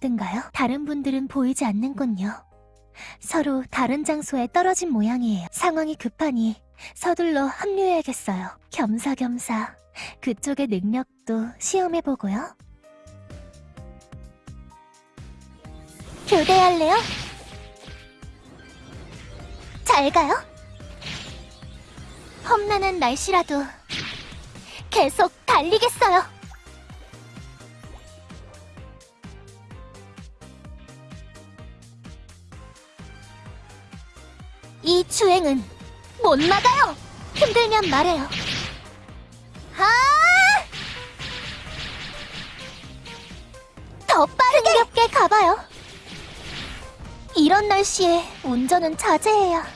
정도인가요? 다른 분들은 보이지 않는군요. 서로 다른 장소에 떨어진 모양이에요. 상황이 급하니 서둘러 합류해야겠어요. 겸사겸사 그쪽의 능력도 시험해보고요. 교대할래요? 잘 가요? 험난한 날씨라도 계속 달리겠어요. 이 주행은 못 막아요. 힘들면 말해요. 아! 더 빠르게 힘겹게 가봐요. 이런 날씨에 운전은 자제해야.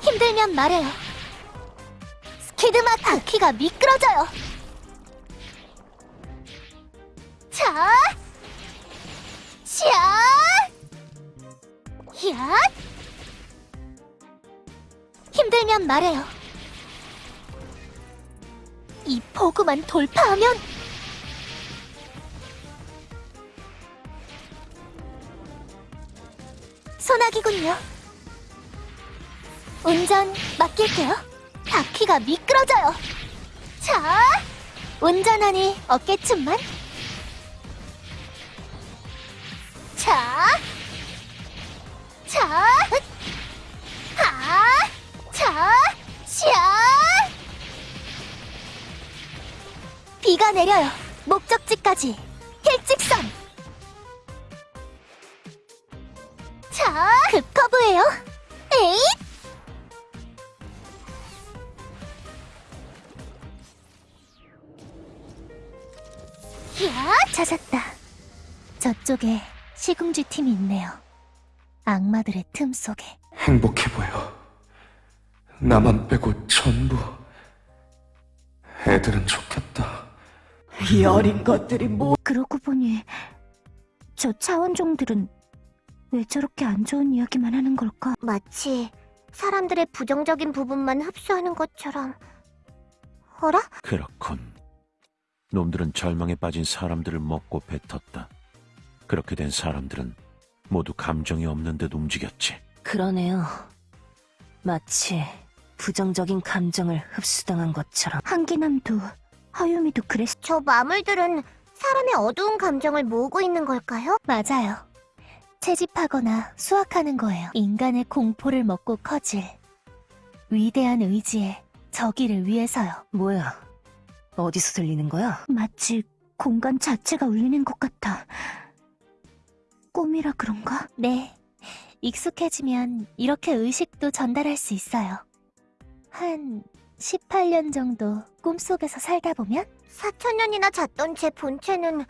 힘들면 말해요. 스키드마 바퀴가 미끄러져요. 자, 샤, 야. 힘들면 말해요. 이 포구만 돌파하면 소나기군요. 운전 맡길게요. 바퀴가 미끄러져요. 자, 운전하니 어깨춤만. 자, 자, 샤. 비가 내려요. 목적지까지 일직선. 자, 급커브예요. 에잇! 야, 찾았다. 저쪽에 시궁지 팀이 있네요. 악마들의 틈 속에. 행복해 보여. 나만 빼고 전부. 애들은 좋겠다. 이 어린 것들이 뭐 그러고 보니 저 차원종들은 왜 저렇게 안 좋은 이야기만 하는 걸까? 마치 사람들의 부정적인 부분만 흡수하는 것처럼. 어라? 그렇군. 놈들은 절망에 빠진 사람들을 먹고 뱉었다. 그렇게 된 사람들은 모두 감정이 없는 듯 움직였지. 그러네요. 마치 부정적인 감정을 흡수당한 것처럼. 한기남도 하유미도 그랬. 저 마물들은 사람의 어두운 감정을 모으고 있는 걸까요? 맞아요. 채집하거나 수확하는 거예요. 인간의 공포를 먹고 커질 위대한 의지의 저기를 위해서요. 뭐야? 어디서 들리는 거야? 마치 공간 자체가 울리는 것 같아. 꿈이라 그런가? 네. 익숙해지면 이렇게 의식도 전달할 수 있어요. 한 18년 정도 꿈속에서 살다 보면? 4천년이나 잤던 제 본체는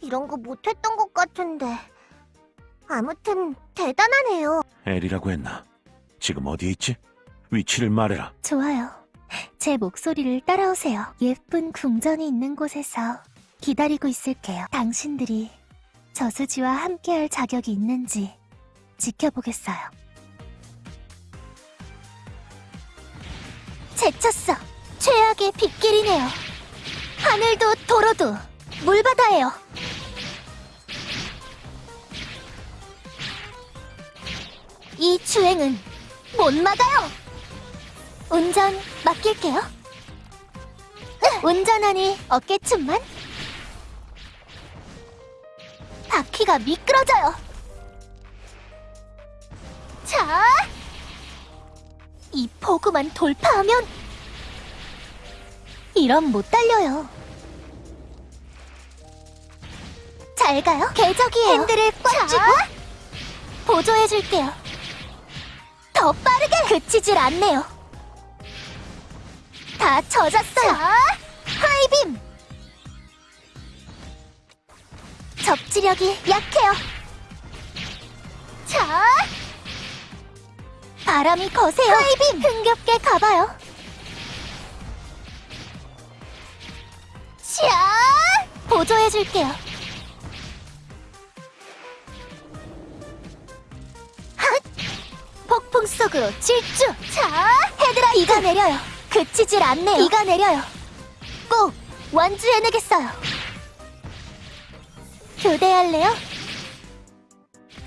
이런 거 못했던 것 같은데. 아무튼 대단하네요. 엘이라고 했나? 지금 어디에 있지? 위치를 말해라. 좋아요. 제 목소리를 따라오세요. 예쁜 궁전이 있는 곳에서 기다리고 있을게요. 당신들이 저수지와 함께할 자격이 있는지 지켜보겠어요. 제쳤어. 최악의 빗길이네요. 하늘도 도로도 물바다예요. 이 주행은 못 막아요. 운전 맡길게요. 운전하니 어깨춤만. 바퀴가 미끄러져요. 자, 이 포구만 돌파하면 이럼 못 달려요. 잘 가요. 궤적이에요. 핸들을 꽉 쥐고 보조해줄게요. 더 빠르게 그치질 않네요. 다 젖었어요. 하이빔. 접지력이 약해요. 자, 바람이 거세요. 하이빔. 흥겹게 가봐요. 샤, 보조해줄게요. 핫, 폭풍 속으로 질주. 자, 헤드라 비가 내려요. 그치질 않네요. 비가 내려요. 꼭 완주해내겠어요. 교대할래요?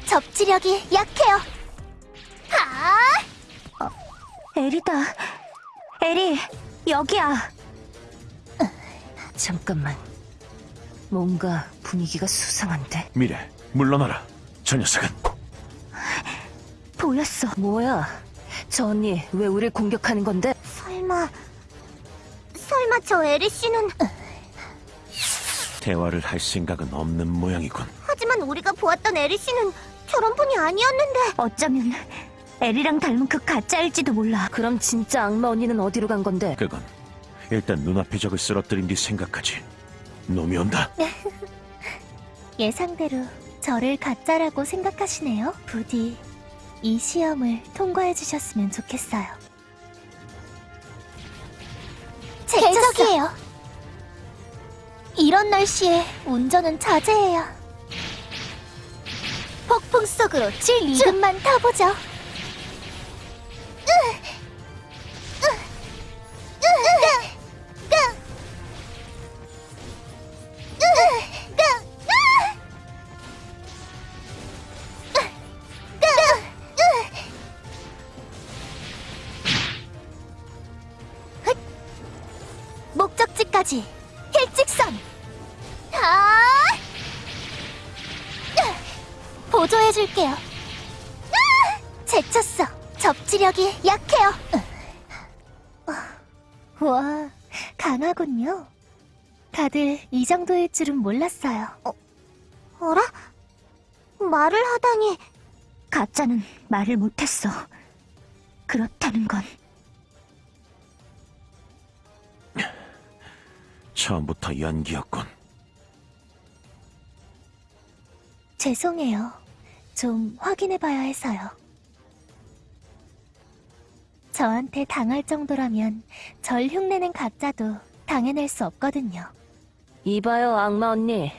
접지력이 약해요. 아! 에리다. 에리, 여기야. 잠깐만. 뭔가 분위기가 수상한데. 미래, 물러나라. 저 녀석은 보였어. 뭐야? 저 언니 왜 우릴 공격하는 건데? 설마 설마 저 에리 씨는 대화를 할 생각은 없는 모양이군. 하지만 우리가 보았던 에리 씨는 저런 분이 아니었는데 어쩌면 에리랑 닮은 그 가짜일지도 몰라. 그럼 진짜 악마 언니는 어디로 간 건데? 그건 일단 눈앞의 적을 쓰러뜨린 뒤 생각하지. 놈이 온다. 예상대로 저를 가짜라고 생각하시네요. 부디 이 시험을 통과해 주셨으면 좋겠어요. 대적이에요. 이런 날씨에 운전은 자제해야. 폭풍 속으로 지금만 타보죠. 목적지까지 일직선. 아! 보조해줄게요. 아! 제쳤어. 접지력이 약해요. 와, 강하군요. 다들 이 정도일 줄은 몰랐어요. 어, 어라? 말을 하다니. 가짜는 말을 못했어. 그렇다는 건 처음부터 연기였군. 죄송해요. 좀 확인해봐야 해서요. 저한테 당할 정도라면 절 흉내낸 가짜도 당해낼 수 없거든요. 이봐요, 악마 언니.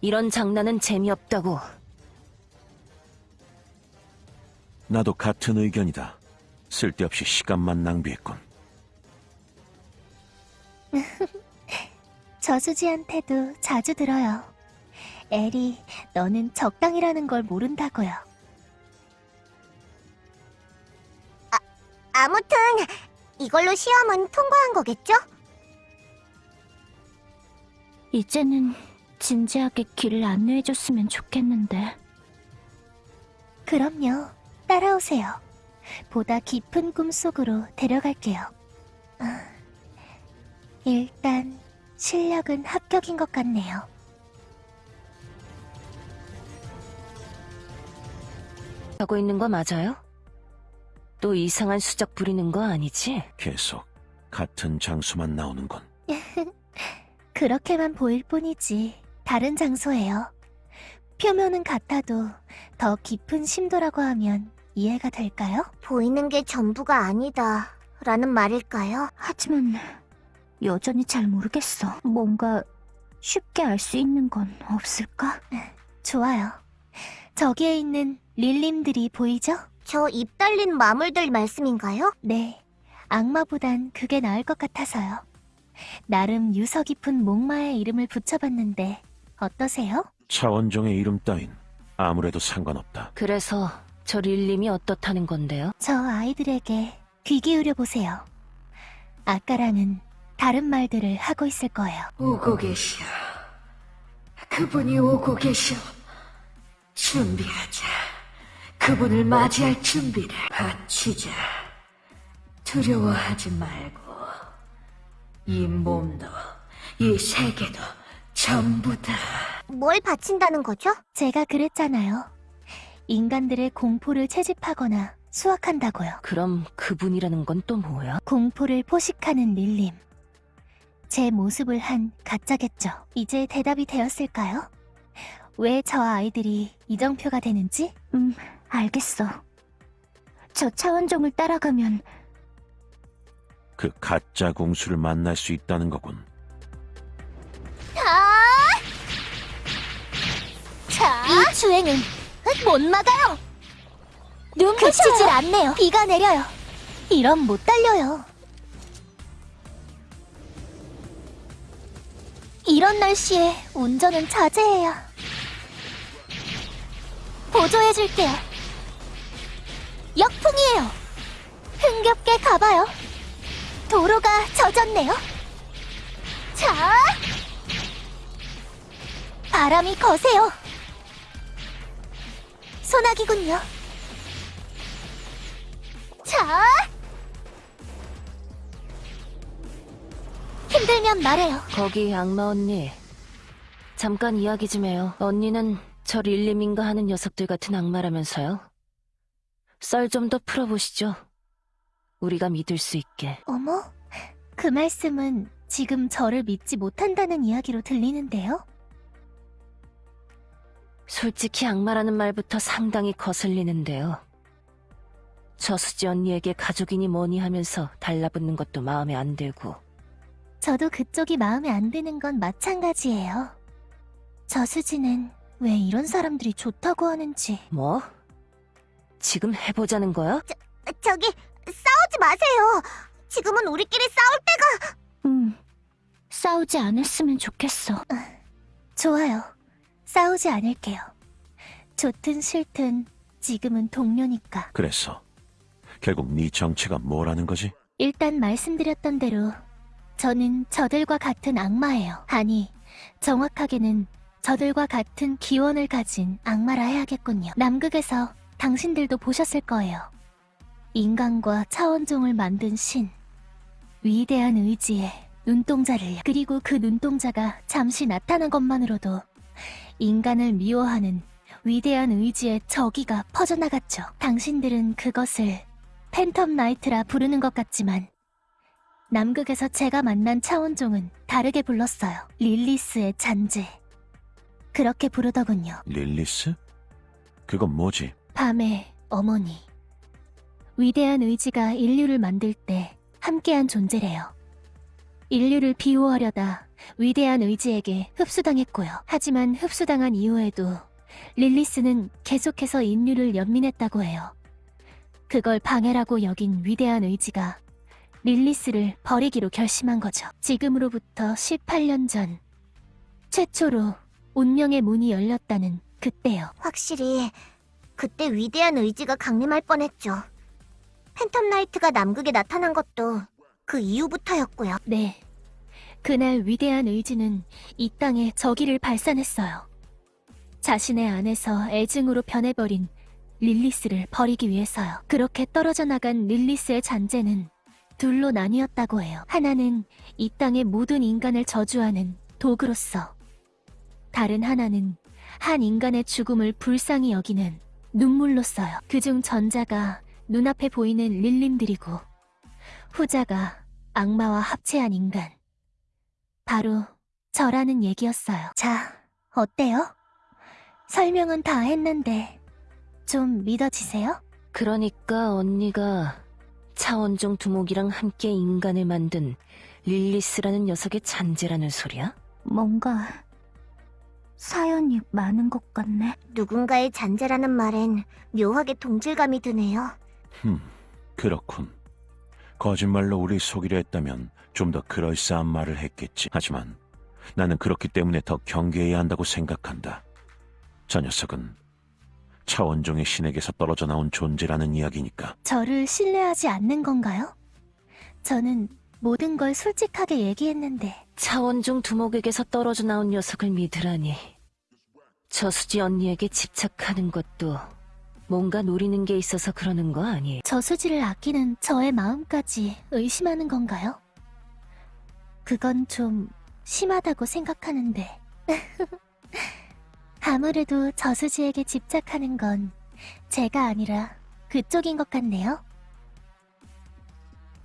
이런 장난은 재미없다고. 나도 같은 의견이다. 쓸데없이 시간만 낭비했군. 저수지한테도 자주 들어요. 에리, 너는 적당이라는 걸 모른다고요. 아, 아무튼 이걸로 시험은 통과한 거겠죠? 이제는 진지하게 길을 안내해줬으면 좋겠는데. 그럼요. 따라오세요. 보다 깊은 꿈 속으로 데려갈게요. 아, 일단 실력은 합격인 것 같네요. 하고 있는 거 맞아요? 또 이상한 수작 부리는 거 아니지? 계속 같은 장소만 나오는군. 그렇게만 보일 뿐이지 다른 장소예요. 표면은 같아도 더 깊은 심도라고 하면 이해가 될까요? 보이는 게 전부가 아니다 라는 말일까요? 하지만 여전히 잘 모르겠어. 뭔가 쉽게 알 수 있는 건 없을까? 좋아요. 저기에 있는 릴림들이 보이죠? 저 입 달린 마물들 말씀인가요? 네. 악마보단 그게 나을 것 같아서요. 나름 유서 깊은 목마의 이름을 붙여봤는데 어떠세요? 차원종의 이름 따윈 아무래도 상관없다. 그래서 저 릴림이 어떻다는 건데요? 저 아이들에게 귀 기울여 보세요. 아까랑은 다른 말들을 하고 있을 거예요. 오고 계셔. 그분이 오고 계셔. 준비하자. 그분을 맞이할 준비를 바치자. 두려워하지 말고 이 몸도 이 세계도 전부 다 뭘 바친다는 거죠? 제가 그랬잖아요. 인간들의 공포를 채집하거나 수확한다고요. 그럼 그분이라는 건 또 뭐야? 공포를 포식하는 릴림. 제 모습을 한 가짜겠죠. 이제 대답이 되었을까요? 왜 저 아이들이 이정표가 되는지? 음, 알겠어. 저 차원종을 따라가면 그 가짜 공수를 만날 수 있다는 거군. 아! 자, 이 주행은 못 막아요. 눈 그치질 않네요. 비가 내려요. 이럼 못 달려요. 이런 날씨에 운전은 자제해야. 보조해줄게요. 역풍이에요. 흥겹게 가봐요. 도로가 젖었네요. 자, 바람이 거세요. 소나기군요. 자, 힘들면 말해요. 거기 악마 언니. 잠깐 이야기 좀 해요. 언니는 저 릴리민가 하는 녀석들 같은 악마라면서요? 썰 좀 더 풀어보시죠. 우리가 믿을 수 있게. 어머, 그 말씀은 지금 저를 믿지 못한다는 이야기로 들리는데요? 솔직히 악마라는 말부터 상당히 거슬리는데요. 저수지 언니에게 가족이니 뭐니 하면서 달라붙는 것도 마음에 안 들고. 저도 그쪽이 마음에 안 드는 건 마찬가지예요. 저수지는 왜 이런 사람들이 좋다고 하는지. 뭐? 지금 해보자는 거야? 저기, 싸우지 마세요. 지금은 우리끼리 싸울 때가... 음, 싸우지 않았으면 좋겠어. 좋아요. 싸우지 않을게요. 좋든 싫든 지금은 동료니까. 그래서 결국 네 정체가 뭐라는 거지? 일단 말씀드렸던 대로 저는 저들과 같은 악마예요. 아니, 정확하게는 저들과 같은 기원을 가진 악마라 해야겠군요. 남극에서 당신들도 보셨을 거예요. 인간과 차원종을 만든 신. 위대한 의지의 눈동자를요. 그리고 그 눈동자가 잠시 나타난 것만으로도 인간을 미워하는 위대한 의지의 저기가 퍼져나갔죠. 당신들은 그것을 팬텀 나이트라 부르는 것 같지만 남극에서 제가 만난 차원종은 다르게 불렀어요. 릴리스의 잔재. 그렇게 부르더군요. 릴리스? 그건 뭐지? 밤의 어머니. 위대한 의지가 인류를 만들 때 함께한 존재래요. 인류를 비호하려다 위대한 의지에게 흡수당했고요. 하지만 흡수당한 이후에도 릴리스는 계속해서 인류를 연민했다고 해요. 그걸 방해라고 여긴 위대한 의지가 릴리스를 버리기로 결심한 거죠. 지금으로부터 18년 전 최초로 운명의 문이 열렸다는 그때요. 확실히 그때 위대한 의지가 강림할 뻔했죠. 팬텀 나이트가 남극에 나타난 것도 그 이후부터였고요. 네. 그날 위대한 의지는 이 땅에 저기를 발산했어요. 자신의 안에서 애증으로 변해버린 릴리스를 버리기 위해서요. 그렇게 떨어져 나간 릴리스의 잔재는 둘로 나뉘었다고 해요. 하나는 이 땅의 모든 인간을 저주하는 도구로서, 다른 하나는 한 인간의 죽음을 불쌍히 여기는 눈물로써요. 그중 전자가 눈앞에 보이는 릴림들이고, 후자가 악마와 합체한 인간. 바로 저라는 얘기였어요. 자, 어때요? 설명은 다 했는데, 좀 믿어지세요? 그러니까 언니가 차원종 두목이랑 함께 인간을 만든 릴리스라는 녀석의 잔재라는 소리야? 뭔가 사연이 많은 것 같네. 누군가의 잔재라는 말엔 묘하게 동질감이 드네요. 흠, 그렇군. 거짓말로 우리 속이려 했다면 좀 더 그럴싸한 말을 했겠지. 하지만 나는 그렇기 때문에 더 경계해야 한다고 생각한다. 저 녀석은 차원종의 신에게서 떨어져 나온 존재라는 이야기니까. 저를 신뢰하지 않는 건가요? 저는 모든 걸 솔직하게 얘기했는데, 차원종 두목에게서 떨어져 나온 녀석을 믿으라니. 저수지 언니에게 집착하는 것도 뭔가 노리는 게 있어서 그러는 거 아니에요? 저수지를 아끼는 저의 마음까지 의심하는 건가요? 그건 좀 심하다고 생각하는데. 아무래도 저수지에게 집착하는 건 제가 아니라 그쪽인 것 같네요.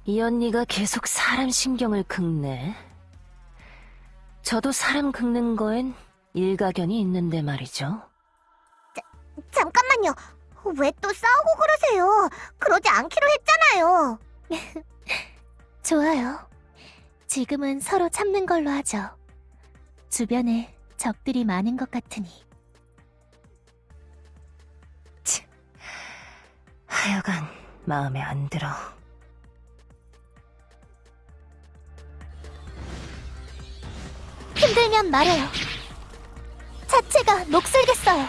이 언니가 계속 사람 신경을 긁네. 저도 사람 긁는 거엔 일가견이 있는데 말이죠. 잠깐만요. 왜 또 싸우고 그러세요? 그러지 않기로 했잖아요. 좋아요. 지금은 서로 참는 걸로 하죠. 주변에 적들이 많은 것 같으니. 하여간 마음에 안 들어. 힘들면 말해요. 자체가 녹슬겠어요.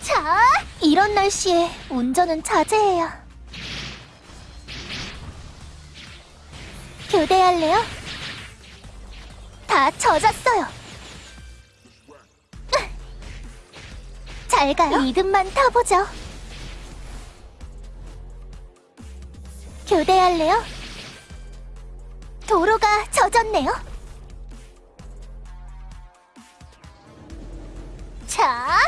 자, 이런 날씨에 운전은 자제해야. 교대할래요? 다 젖었어요. 잘 가요. 리듬만 타보죠. 교대할래요? 도로가 젖었네요. 자,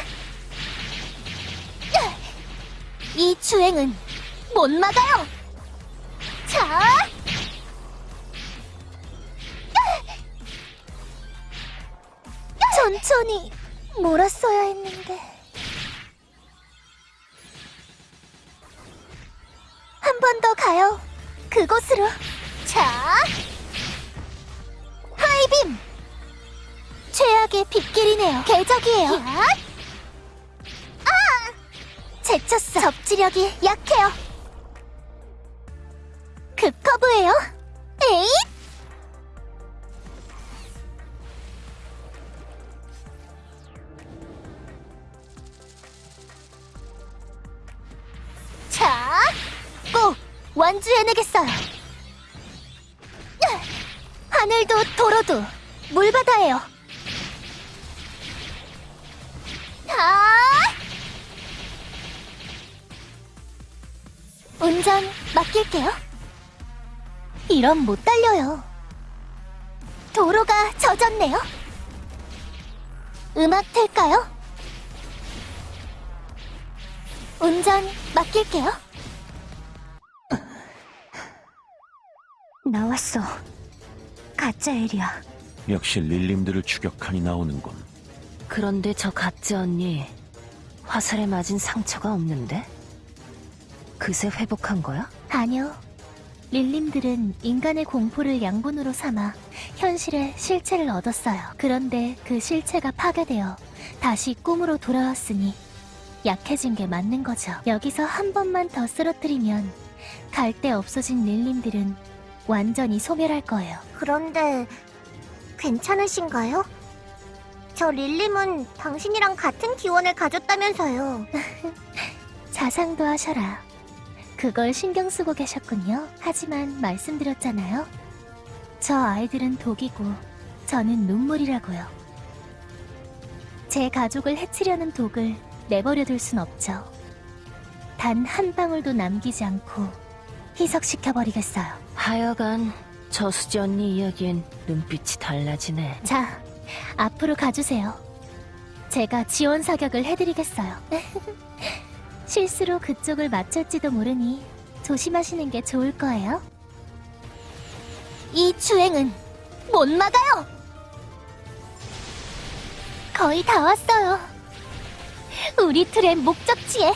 이 주행은 못 막아요. 자, 천천히 몰았어야 했는데. 한 번 더 가요. 그곳으로. 자, high beam. 최악의 빗길이네요. 궤적이에요. 아! 제쳤어. 접지력이 약해요. 급커브예요. 에잇! 자, 꼭 완주해내겠어요. 하늘도 도로도 물바다예요. 아! 운전 맡길게요. 이럼 못 달려요. 도로가 젖었네요. 음악 틀까요? 운전 맡길게요. 나왔어. 가짜 엘이야. 역시 릴림들을 추격하니 나오는군. 그런데 저 가짜 언니 화살에 맞은 상처가 없는데? 그새 회복한 거야? 아니요. 릴림들은 인간의 공포를 양분으로 삼아 현실의 실체를 얻었어요. 그런데 그 실체가 파괴되어 다시 꿈으로 돌아왔으니 약해진 게 맞는 거죠. 여기서 한 번만 더 쓰러뜨리면 갈데 없어진 릴림들은 완전히 소멸할 거예요. 그런데 괜찮으신가요? 저 릴림은 당신이랑 같은 기원을 가졌다면서요. 자상도 하셔라. 그걸 신경 쓰고 계셨군요. 하지만 말씀드렸잖아요. 저 아이들은 독이고 저는 눈물이라고요. 제 가족을 해치려는 독을 내버려둘 순 없죠. 단 한 방울도 남기지 않고 희석시켜버리겠어요. 하여간 저수지 언니 이야기엔 눈빛이 달라지네. 자, 앞으로 가주세요. 제가 지원 사격을 해드리겠어요. 실수로 그쪽을 맞출지도 모르니 조심하시는 게 좋을 거예요. 이 주행은 못 막아요! 거의 다 왔어요. 우리 틀의 목적지에.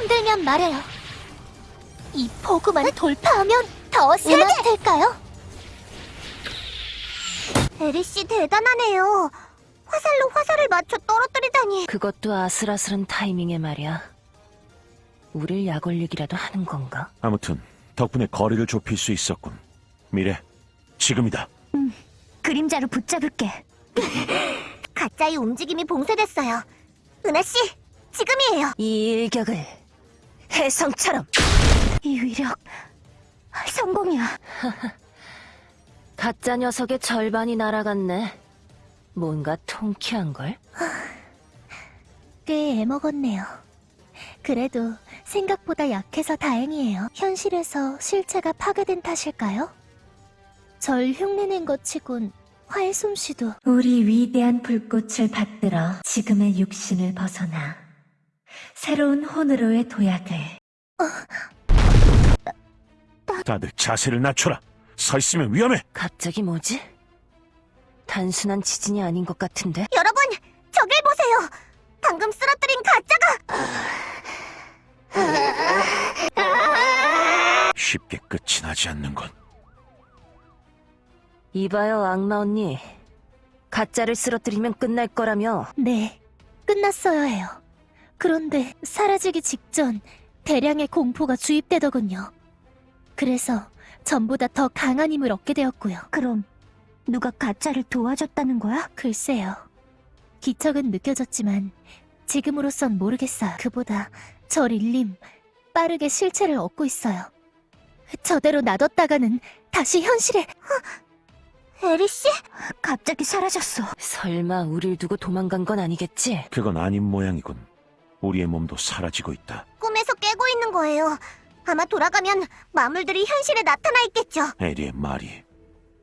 힘들면 말해요. 이 포구만 돌파하면 더 세게! 될까요? 에리씨 대단하네요. 화살로 화살을 맞춰 떨어뜨리다니. 그것도 아슬아슬한 타이밍에 말이야. 우릴 약 올리기라도 하는 건가? 아무튼 덕분에 거리를 좁힐 수 있었군. 미래, 지금이다. 그림자로 붙잡을게. 가짜의 움직임이 봉쇄됐어요. 은하씨, 지금이에요. 이 일격을 혜성처럼 이 위력 성공이야. 가짜 녀석의 절반이 날아갔네. 뭔가 통쾌한걸? 꽤 애먹었네요. 그래도 생각보다 약해서 다행이에요. 현실에서 실체가 파괴된 탓일까요? 절 흉내낸 것 치곤 활 솜씨도 우리 위대한 불꽃을 받들어 지금의 육신을 벗어나 새로운 혼으로의 도약을 다들 자세를 낮춰라. 서 있으면 위험해. 갑자기 뭐지? 단순한 지진이 아닌 것 같은데? 여러분, 저길 보세요. 방금 쓰러뜨린 가짜가 쉽게 끝이 나지 않는군. 이봐요, 악마 언니. 가짜를 쓰러뜨리면 끝날 거라며. 네, 끝났어야 해요. 그런데 사라지기 직전 대량의 공포가 주입되더군요. 그래서 전보다 더 강한 힘을 얻게 되었고요. 그럼 누가 가짜를 도와줬다는 거야? 글쎄요. 기척은 느껴졌지만 지금으로선 모르겠어요. 그보다 저 릴림 빠르게 실체를 얻고 있어요. 저대로 놔뒀다가는 다시 현실에... 에리 씨? 갑자기 사라졌어. 설마 우릴 두고 도망간 건 아니겠지? 그건 아닌 모양이군. 우리의 몸도 사라지고 있다. 꿈에서 깨고 있는 거예요. 아마 돌아가면 마물들이 현실에 나타나 있겠죠. 에리의 말이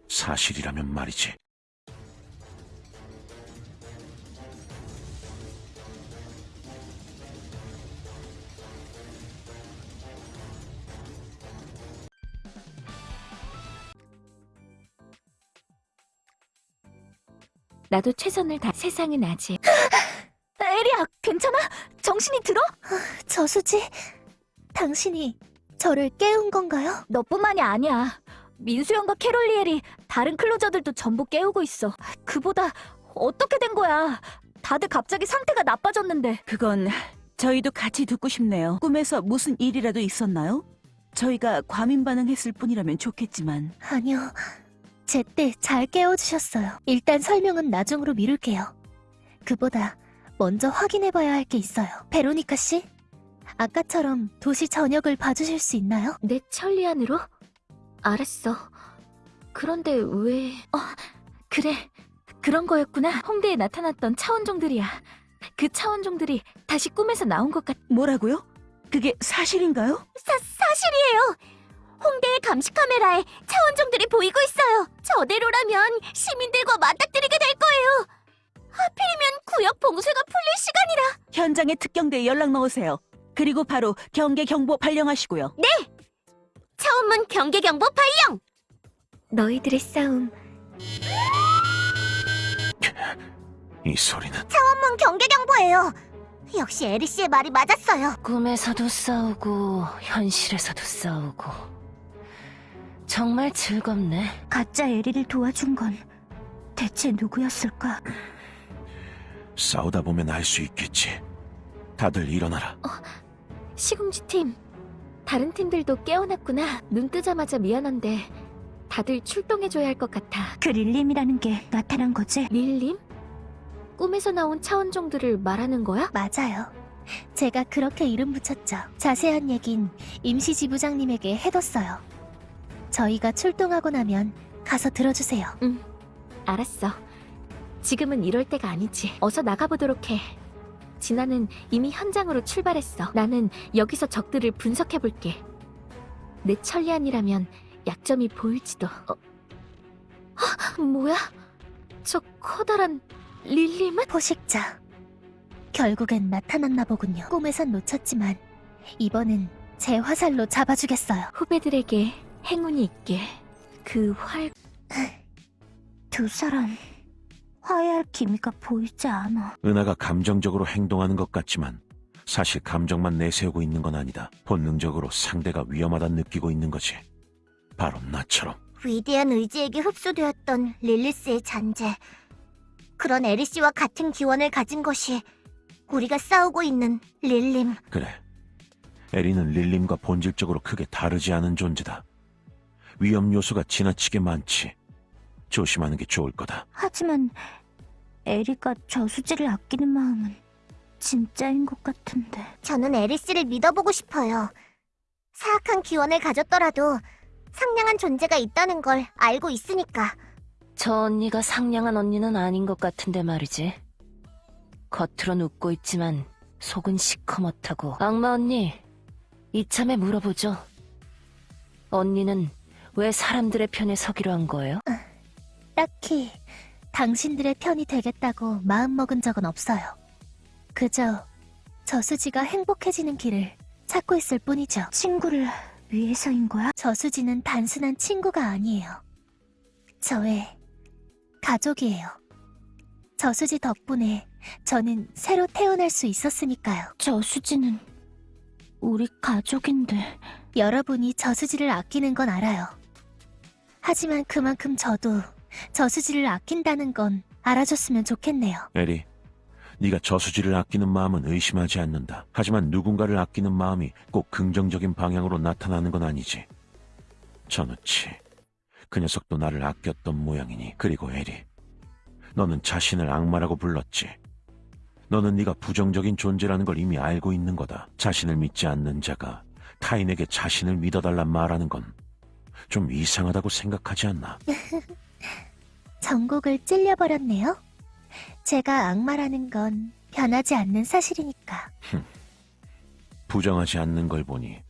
사실이라면 말이지. 나도 최선을 다 세상은 아직 에리야, 괜찮아? 정신이 들어? 저수지, 당신이 저를 깨운 건가요? 너뿐만이 아니야. 민수 형과 캐롤리엘이 다른 클로저들도 전부 깨우고 있어. 그보다 어떻게 된 거야? 다들 갑자기 상태가 나빠졌는데. 그건 저희도 같이 듣고 싶네요. 꿈에서 무슨 일이라도 있었나요? 저희가 과민 반응했을 뿐이라면 좋겠지만 아니요. 제때 잘 깨워주셨어요. 일단 설명은 나중으로 미룰게요. 그보다 먼저 확인해봐야 할 게 있어요. 베로니카 씨? 아까처럼 도시 전역을 봐주실 수 있나요? 내 천리안으로? 알았어. 그런데 왜... 어, 그래. 그런 거였구나. 홍대에 나타났던 차원종들이야. 그 차원종들이 다시 꿈에서 나온 것 같... 뭐라고요? 그게 사실인가요? 사, 사실이에요. 홍대의 감시 카메라에 차원종들이 보이고 있어요. 저대로라면 시민들과 맞닥뜨리게 될 거예요. 하필이면 구역 봉쇄가 풀릴 시간이라. 현장에 특경대에 연락 넣으세요. 그리고 바로 경계 경보 발령하시고요. 차원문 경계 경보 발령. 너희들의 싸움 이 소리는 차원문 경계 경보예요. 역시 에리 씨의 말이 맞았어요. 꿈에서도 싸우고 현실에서도 싸우고 정말 즐겁네. 가짜 에리를 도와준 건 대체 누구였을까? 싸우다 보면 알 수 있겠지. 다들 일어나라. 시궁지 팀 다른 팀들도 깨어났구나 눈 뜨자마자 미안한데 다들 출동해줘야 할 것 같아 그 릴림이라는 게 나타난 거지? 릴림? 꿈에서 나온 차원종들을 말하는 거야? 맞아요. 제가 그렇게 이름 붙였죠. 자세한 얘긴 임시 지부장님에게 해뒀어요. 저희가 출동하고 나면 가서 들어주세요. 알았어 지금은 이럴 때가 아니지 어서 나가보도록 해 진아는 이미 현장으로 출발했어 나는 여기서 적들을 분석해볼게 내 천리안이라면 약점이 보일지도 어? 헉, 뭐야? 저 커다란 릴림은? 포식자. 결국엔 나타났나 보군요. 꿈에선 놓쳤지만 이번엔 제 화살로 잡아주겠어요. 후배들에게 행운이 있게 그 활... 두 사람 화해할 기미가 보이지 않아. 은하가 감정적으로 행동하는 것 같지만 사실 감정만 내세우고 있는 건 아니다. 본능적으로 상대가 위험하다 느끼고 있는 거지. 바로 나처럼. 위대한 의지에게 흡수되었던 릴리스의 잔재. 그런 에리 씨와 같은 기원을 가진 것이 우리가 싸우고 있는 릴림. 그래. 에리는 릴림과 본질적으로 크게 다르지 않은 존재다. 위험 요소가 지나치게 많지. 조심하는 게 좋을 거다. 하지만 에리가 저수지를 아끼는 마음은 진짜인 것 같은데. 저는 에리 씨를 믿어보고 싶어요. 사악한 기원을 가졌더라도 상냥한 존재가 있다는 걸 알고 있으니까. 저 언니가 상냥한 언니는 아닌 것 같은데 말이지. 겉으론 웃고 있지만 속은 시커멓다고. 악마 언니, 이참에 물어보죠. 언니는 왜 사람들의 편에 서기로 한 거예요? 딱히 당신들의 편이 되겠다고 마음먹은 적은 없어요. 그저 저수지가 행복해지는 길을 찾고 있을 뿐이죠. 친구를 위해서인 거야? 저수지는 단순한 친구가 아니에요. 저의 가족이에요. 저수지 덕분에 저는 새로 태어날 수 있었으니까요. 저수지는 우리 가족인데. 여러분이 저수지를 아끼는 건 알아요. 하지만 그만큼 저도 저수지를 아낀다는 건 알아줬으면 좋겠네요. 에리, 네가 저수지를 아끼는 마음은 의심하지 않는다. 하지만 누군가를 아끼는 마음이 꼭 긍정적인 방향으로 나타나는 건 아니지. 저놓치. 그 녀석도 나를 아꼈던 모양이니. 그리고 에리, 너는 자신을 악마라고 불렀지. 너는 네가 부정적인 존재라는 걸 이미 알고 있는 거다. 자신을 믿지 않는 자가 타인에게 자신을 믿어달란 말하는 건 좀 이상하다고 생각하지 않나? 전곡을 찔려버렸네요. 제가 악마라는 건 변하지 않는 사실이니까. 부정하지 않는 걸 보니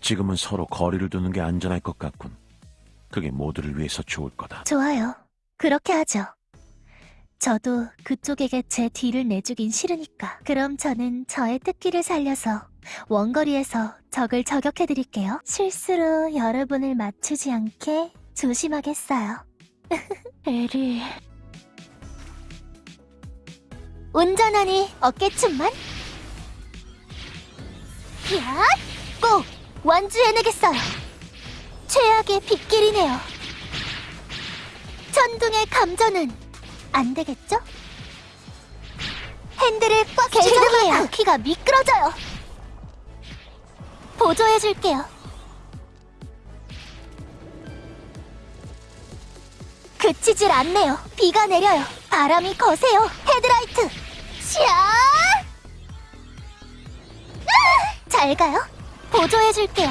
지금은 서로 거리를 두는 게 안전할 것 같군. 그게 모두를 위해서 좋을 거다. 좋아요. 그렇게 하죠. 저도 그쪽에게 제 뒤를 내주긴 싫으니까. 그럼 저는 저의 특기를 살려서 원거리에서 적을 저격해드릴게요. 실수로 여러분을 맞추지 않게 조심하겠어요. 에리, 운전하니 어깨춤만? 야! 꼭 완주해내겠어요. 최악의 빗길이네요. 천둥의 감전은 안 되겠죠? 핸들을 꽉 죄송해요. 바퀴가 미끄러져요. 보조해줄게요. 그치질 않네요. 비가 내려요. 바람이 거세요. 헤드라이트. 샤! 아! 잘 가요. 보조해줄게요.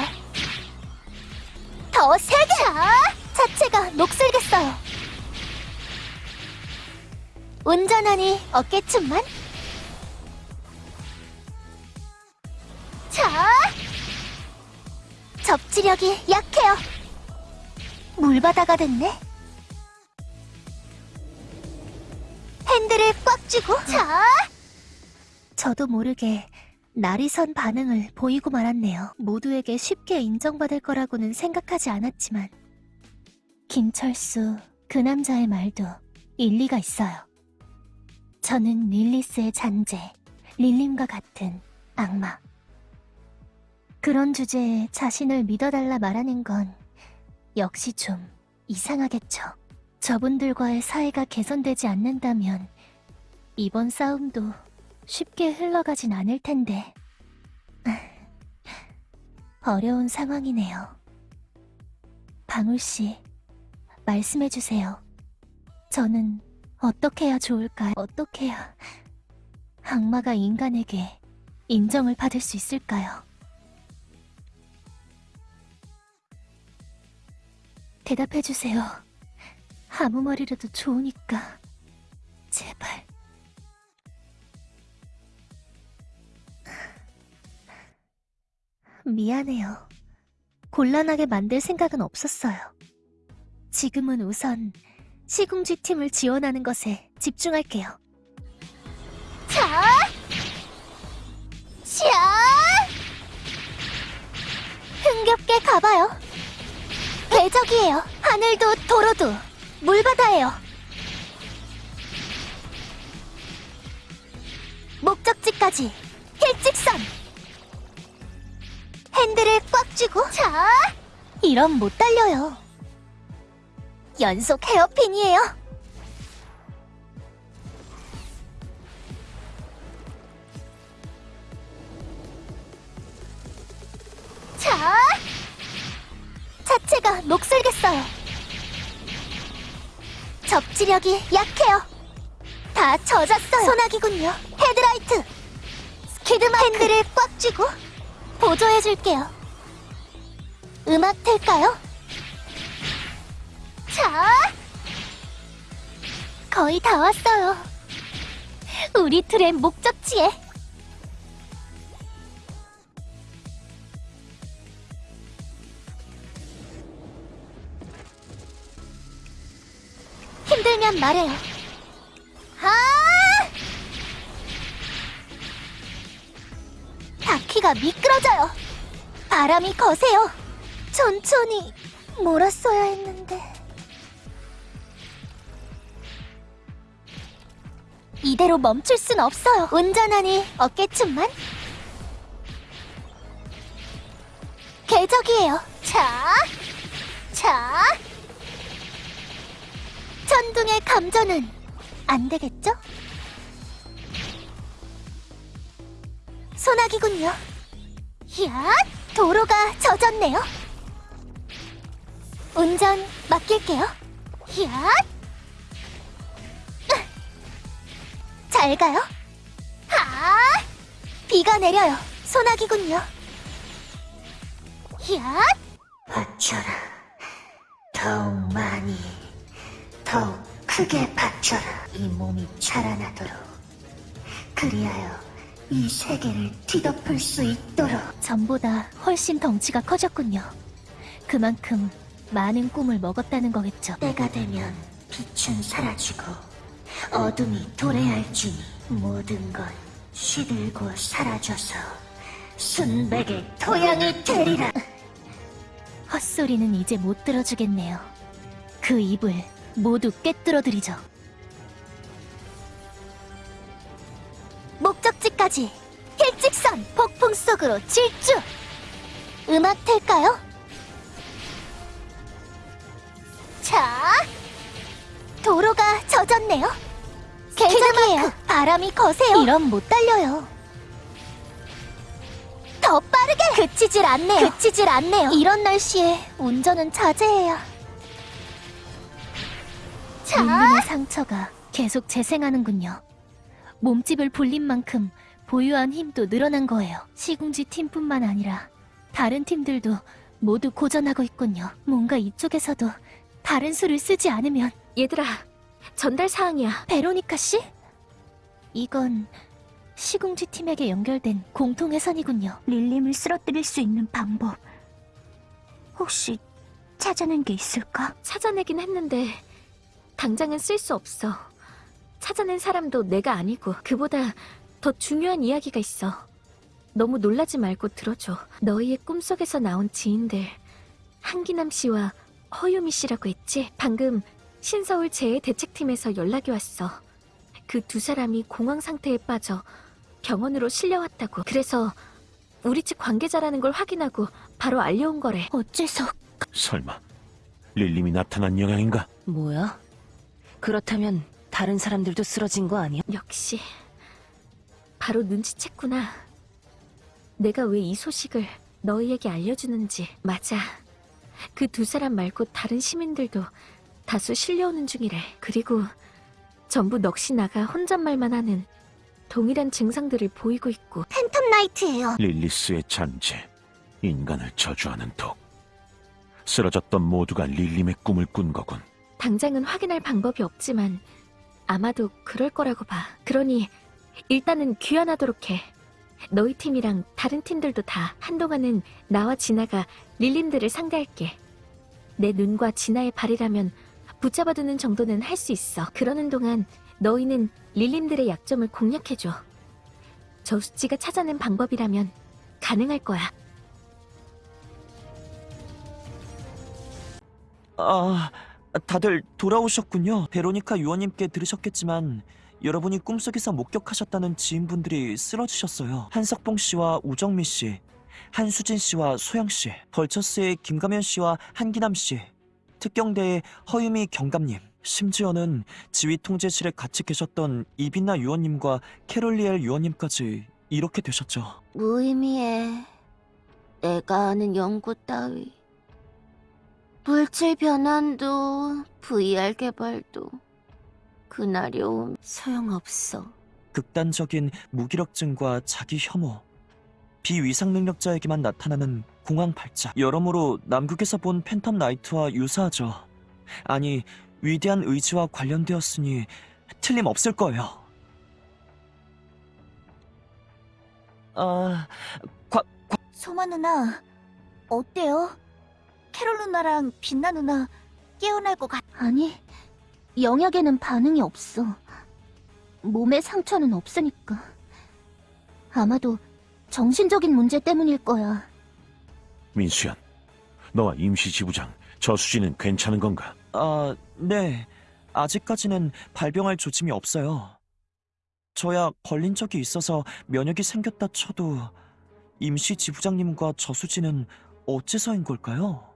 더 세게. 자, 차체가 녹슬겠어요. 운전하니 어깨춤만. 자, 접지력이 약해요. 물바다가 됐네. 핸들을 꽉 쥐고? 자? 저도 모르게 날이 선 반응을 보이고 말았네요. 모두에게 쉽게 인정받을 거라고는 생각하지 않았지만 김철수 그 남자의 말도 일리가 있어요. 저는 릴리스의 잔재 릴림과 같은 악마. 그런 주제에 자신을 믿어달라 말하는 건 역시 좀 이상하겠죠 저분들과의 사이가 개선되지 않는다면 이번 싸움도 쉽게 흘러가진 않을 텐데. 어려운 상황이네요. 방울씨, 말씀해주세요. 저는 어떻게 해야 좋을까요? 어떻게 해야 악마가 인간에게 인정을 받을 수 있을까요? 대답해주세요. 아무 말이라도 좋으니까. 제발. 미안해요. 곤란하게 만들 생각은 없었어요. 지금은 우선 시궁지 팀을 지원하는 것에 집중할게요. 자! 샤! 흥겹게 가봐요. 궤적이에요. 하늘도 도로도 물바다예요. 목적지까지 일직선. 핸들을 꽉 쥐고 자. 이럼 못 달려요. 연속 헤어핀이에요. 자. 차체가 녹슬겠어요. 접지력이 약해요. 다 젖었어요. 소나기군요. 헤드라이트. 스키드마크. 핸들을 꽉 쥐고 보조해줄게요. 음악 틀까요? 자. 거의 다 왔어요. 우리 틀의 목적지에. 말해요. 아! 바퀴가 미끄러져요. 바람이 거세요. 천천히 몰았어야 했는데. 이대로 멈출 순 없어요. 운전하니 어깨춤만. 궤적이에요. 자, 자. 천둥의 감전은 안 되겠죠? 소나기군요. 야, 도로가 젖었네요. 운전 맡길게요. 히앗! 잘 가요. 하! 비가 내려요. 소나기군요. 히앗! 받쳐라. 더욱 많이, 더욱 크게 받쳐라. 이 몸이 자라나도록. 그리하여 이 세계를 뒤덮을 수 있도록. 전보다 훨씬 덩치가 커졌군요. 그만큼 많은 꿈을 먹었다는 거겠죠. 때가 되면 빛은 사라지고 어둠이 도래할지니 모든 건 시들고 사라져서 순백의 토양이 되리라. 헛소리는 이제 못 들어주겠네요. 그 입을 모두 꿰뚫어드리죠. 목적지까지 일직선 폭풍 속으로 질주! 음악 틀까요? 자, 도로가 젖었네요. 개장이에요. 바람이 거세요. 이럼 못 달려요. 더 빠르게! 그치질 않네요. 그치질 않네요. 이런 날씨에 운전은 자제해야. 자! 릴림의 상처가 계속 재생하는군요. 몸집을 불린 만큼 보유한 힘도 늘어난 거예요. 시궁지 팀뿐만 아니라 다른 팀들도 모두 고전하고 있군요. 뭔가 이쪽에서도 다른 수를 쓰지 않으면 얘들아, 전달 사항이야. 베로니카 씨? 이건 시궁지 팀에게 연결된 공통 회선이군요. 릴림을 쓰러뜨릴 수 있는 방법. 혹시 찾아낸 게 있을까? 찾아내긴 했는데 당장은 쓸 수 없어. 찾아낸 사람도 내가 아니고 그보다 더 중요한 이야기가 있어. 너무 놀라지 말고 들어줘. 너희의 꿈속에서 나온 지인들 한기남 씨와 허유미 씨라고 했지? 방금 신서울 재해 대책팀에서 연락이 왔어. 그 두 사람이 공황 상태에 빠져 병원으로 실려왔다고. 그래서 우리 측 관계자라는 걸 확인하고 바로 알려온 거래. 어째서 설마 릴림이 나타난 영향인가? 뭐야? 그렇다면 다른 사람들도 쓰러진 거 아니야? 역시 바로 눈치챘구나. 내가 왜 이 소식을 너희에게 알려주는지 맞아. 그 두 사람 말고 다른 시민들도 다수 실려오는 중이래. 그리고 전부 넋이 나가 혼잣말만 하는 동일한 증상들을 보이고 있고 팬텀 나이트예요. 릴리스의 잔재, 인간을 저주하는 독. 쓰러졌던 모두가 릴림의 꿈을 꾼 거군. 당장은 확인할 방법이 없지만 아마도 그럴 거라고 봐. 그러니 일단은 귀환하도록 해. 너희 팀이랑 다른 팀들도 다 한동안은 나와 진아가 릴림들을 상대할게. 내 눈과 진아의 발이라면 붙잡아두는 정도는 할 수 있어. 그러는 동안 너희는 릴림들의 약점을 공략해줘. 저수지가 찾아낸 방법이라면 가능할 거야. 아, 다들 돌아오셨군요. 베로니카 유원님께 들으셨겠지만 여러분이 꿈속에서 목격하셨다는 지인분들이 쓰러지셨어요. 한석봉 씨와 우정미 씨, 한수진 씨와 소영 씨, 벌처스의 김가면 씨와 한기남 씨, 특경대의 허유미 경감님, 심지어는 지휘 통제실에 같이 계셨던 이빈나 유원님과 캐롤리엘 유원님까지 이렇게 되셨죠. 무의미해. 내가 아는 연구 따위. 물질 변환도 VR 개발도 그날이 오면 소용없어. 극단적인 무기력증과 자기 혐오, 비위상 능력자에게만 나타나는 공황 발작. 여러모로 남극에서 본 팬텀 나이트와 유사하죠. 아니, 위대한 의지와 관련되었으니 틀림없을 거예요. 아, 소마 누나, 어때요? 캐롤 누나랑 빛나 누나 깨어날 것 같... 아니, 영약에는 반응이 없어. 몸에 상처는 없으니까. 아마도 정신적인 문제 때문일 거야. 민수연, 너와 임시 지부장 저수지는 괜찮은 건가? 아, 네. 아직까지는 발병할 조짐이 없어요. 저야 걸린 적이 있어서 면역이 생겼다 쳐도 임시 지부장님과 저수지는 어째서인 걸까요?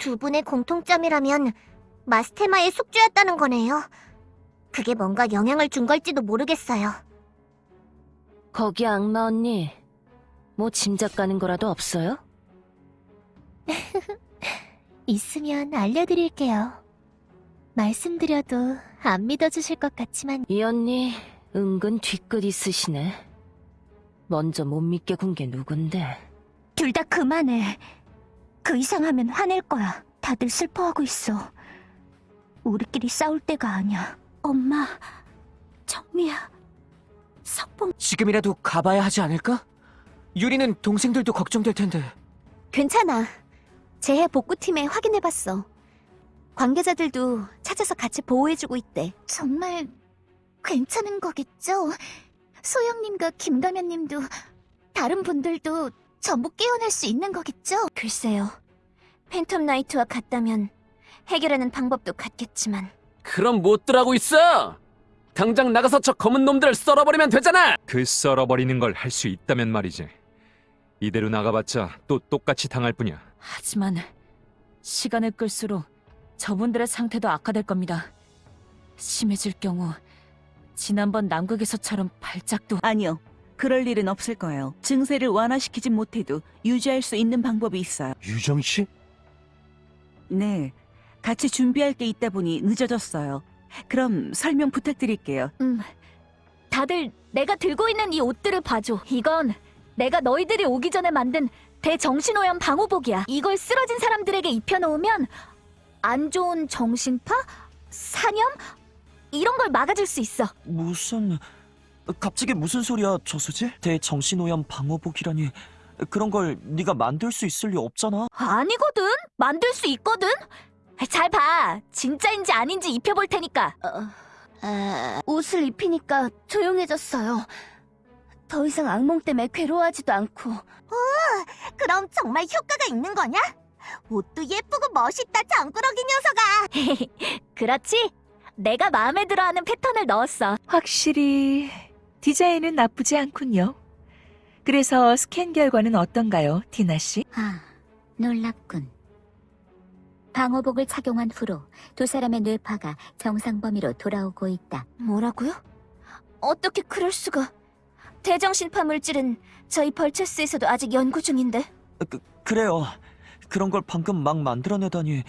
두 분의 공통점이라면 마스테마의 숙주였다는 거네요. 그게 뭔가 영향을 준 걸지도 모르겠어요. 거기 악마 언니, 뭐 짐작 가는 거라도 없어요? 있으면 알려드릴게요. 말씀드려도 안 믿어주실 것 같지만 이 언니 은근 뒤끝 있으시네. 먼저 못 믿게 군 게 누군데? 둘 다 그만해. 그 이상 하면 화낼 거야. 다들 슬퍼하고 있어. 우리끼리 싸울 때가 아니야. 엄마, 정미야, 석봉. 지금이라도 가봐야 하지 않을까? 유리는 동생들도 걱정될 텐데. 괜찮아. 재해 복구팀에 확인해봤어. 관계자들도 찾아서 같이 보호해주고 있대. 정말 괜찮은 거겠죠? 소영님과 김가면님도 다른 분들도 전부 깨어날 수 있는 거겠죠? 글쎄요. 팬텀 나이트와 같다면 해결하는 방법도 같겠지만 그럼 못들 하고 있어! 당장 나가서 저 검은 놈들을 썰어버리면 되잖아! 그 썰어버리는 걸 할 수 있다면 말이지. 이대로 나가봤자 또 똑같이 당할 뿐이야. 하지만 시간을 끌수록 저분들의 상태도 악화될 겁니다. 심해질 경우 지난번 남극에서처럼 발작도 아니요. 그럴 일은 없을 거예요. 증세를 완화시키진 못해도 유지할 수 있는 방법이 있어요. 유정 씨? 네. 같이 준비할 게 있다 보니 늦어졌어요. 그럼 설명 부탁드릴게요. 음, 다들 내가 들고 있는 이 옷들을 봐줘. 이건 내가 너희들이 오기 전에 만든 대정신오염 방호복이야. 이걸 쓰러진 사람들에게 입혀놓으면 안 좋은 정신파? 사념? 이런 걸 막아줄 수 있어. 무슨... 갑자기 무슨 소리야, 저수지? 대정신오염 방호복이라니... 그런 걸 네가 만들 수 있을 리 없잖아. 아니거든. 만들 수 있거든. 잘 봐. 진짜인지 아닌지 입혀볼 테니까. 아, 옷을 입히니까 조용해졌어요. 더 이상 악몽 때문에 괴로워하지도 않고. 오, 그럼 정말 효과가 있는 거냐? 옷도 예쁘고 멋있다, 정꾸러기 녀석아. 그렇지? 내가 마음에 들어하는 패턴을 넣었어. 확실히 디자인은 나쁘지 않군요. 그래서 스캔 결과는 어떤가요, 디나 씨? 아, 놀랍군. 방호복을 착용한 후로 두 사람의 뇌파가 정상 범위로 돌아오고 있다. 뭐라고요? 어떻게 그럴 수가? 대정신파 물질은 저희 벌체스에서도 아직 연구 중인데. 그, 그래요. 그런 걸 방금 막 만들어내다니...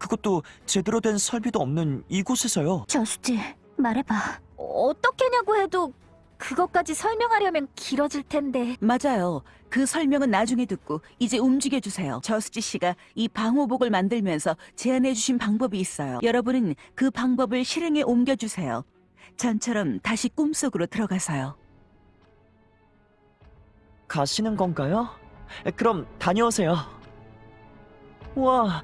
그것도 제대로 된 설비도 없는 이곳에서요. 저수지, 말해봐. 어떻게냐고 해도 그것까지 설명하려면 길어질 텐데. 맞아요. 그 설명은 나중에 듣고 이제 움직여 주세요. 저수지 씨가 이 방호복을 만들면서 제안해 주신 방법이 있어요. 여러분은 그 방법을 실행에 옮겨 주세요. 전처럼 다시 꿈속으로 들어가서요. 가시는 건가요? 그럼 다녀오세요. 와,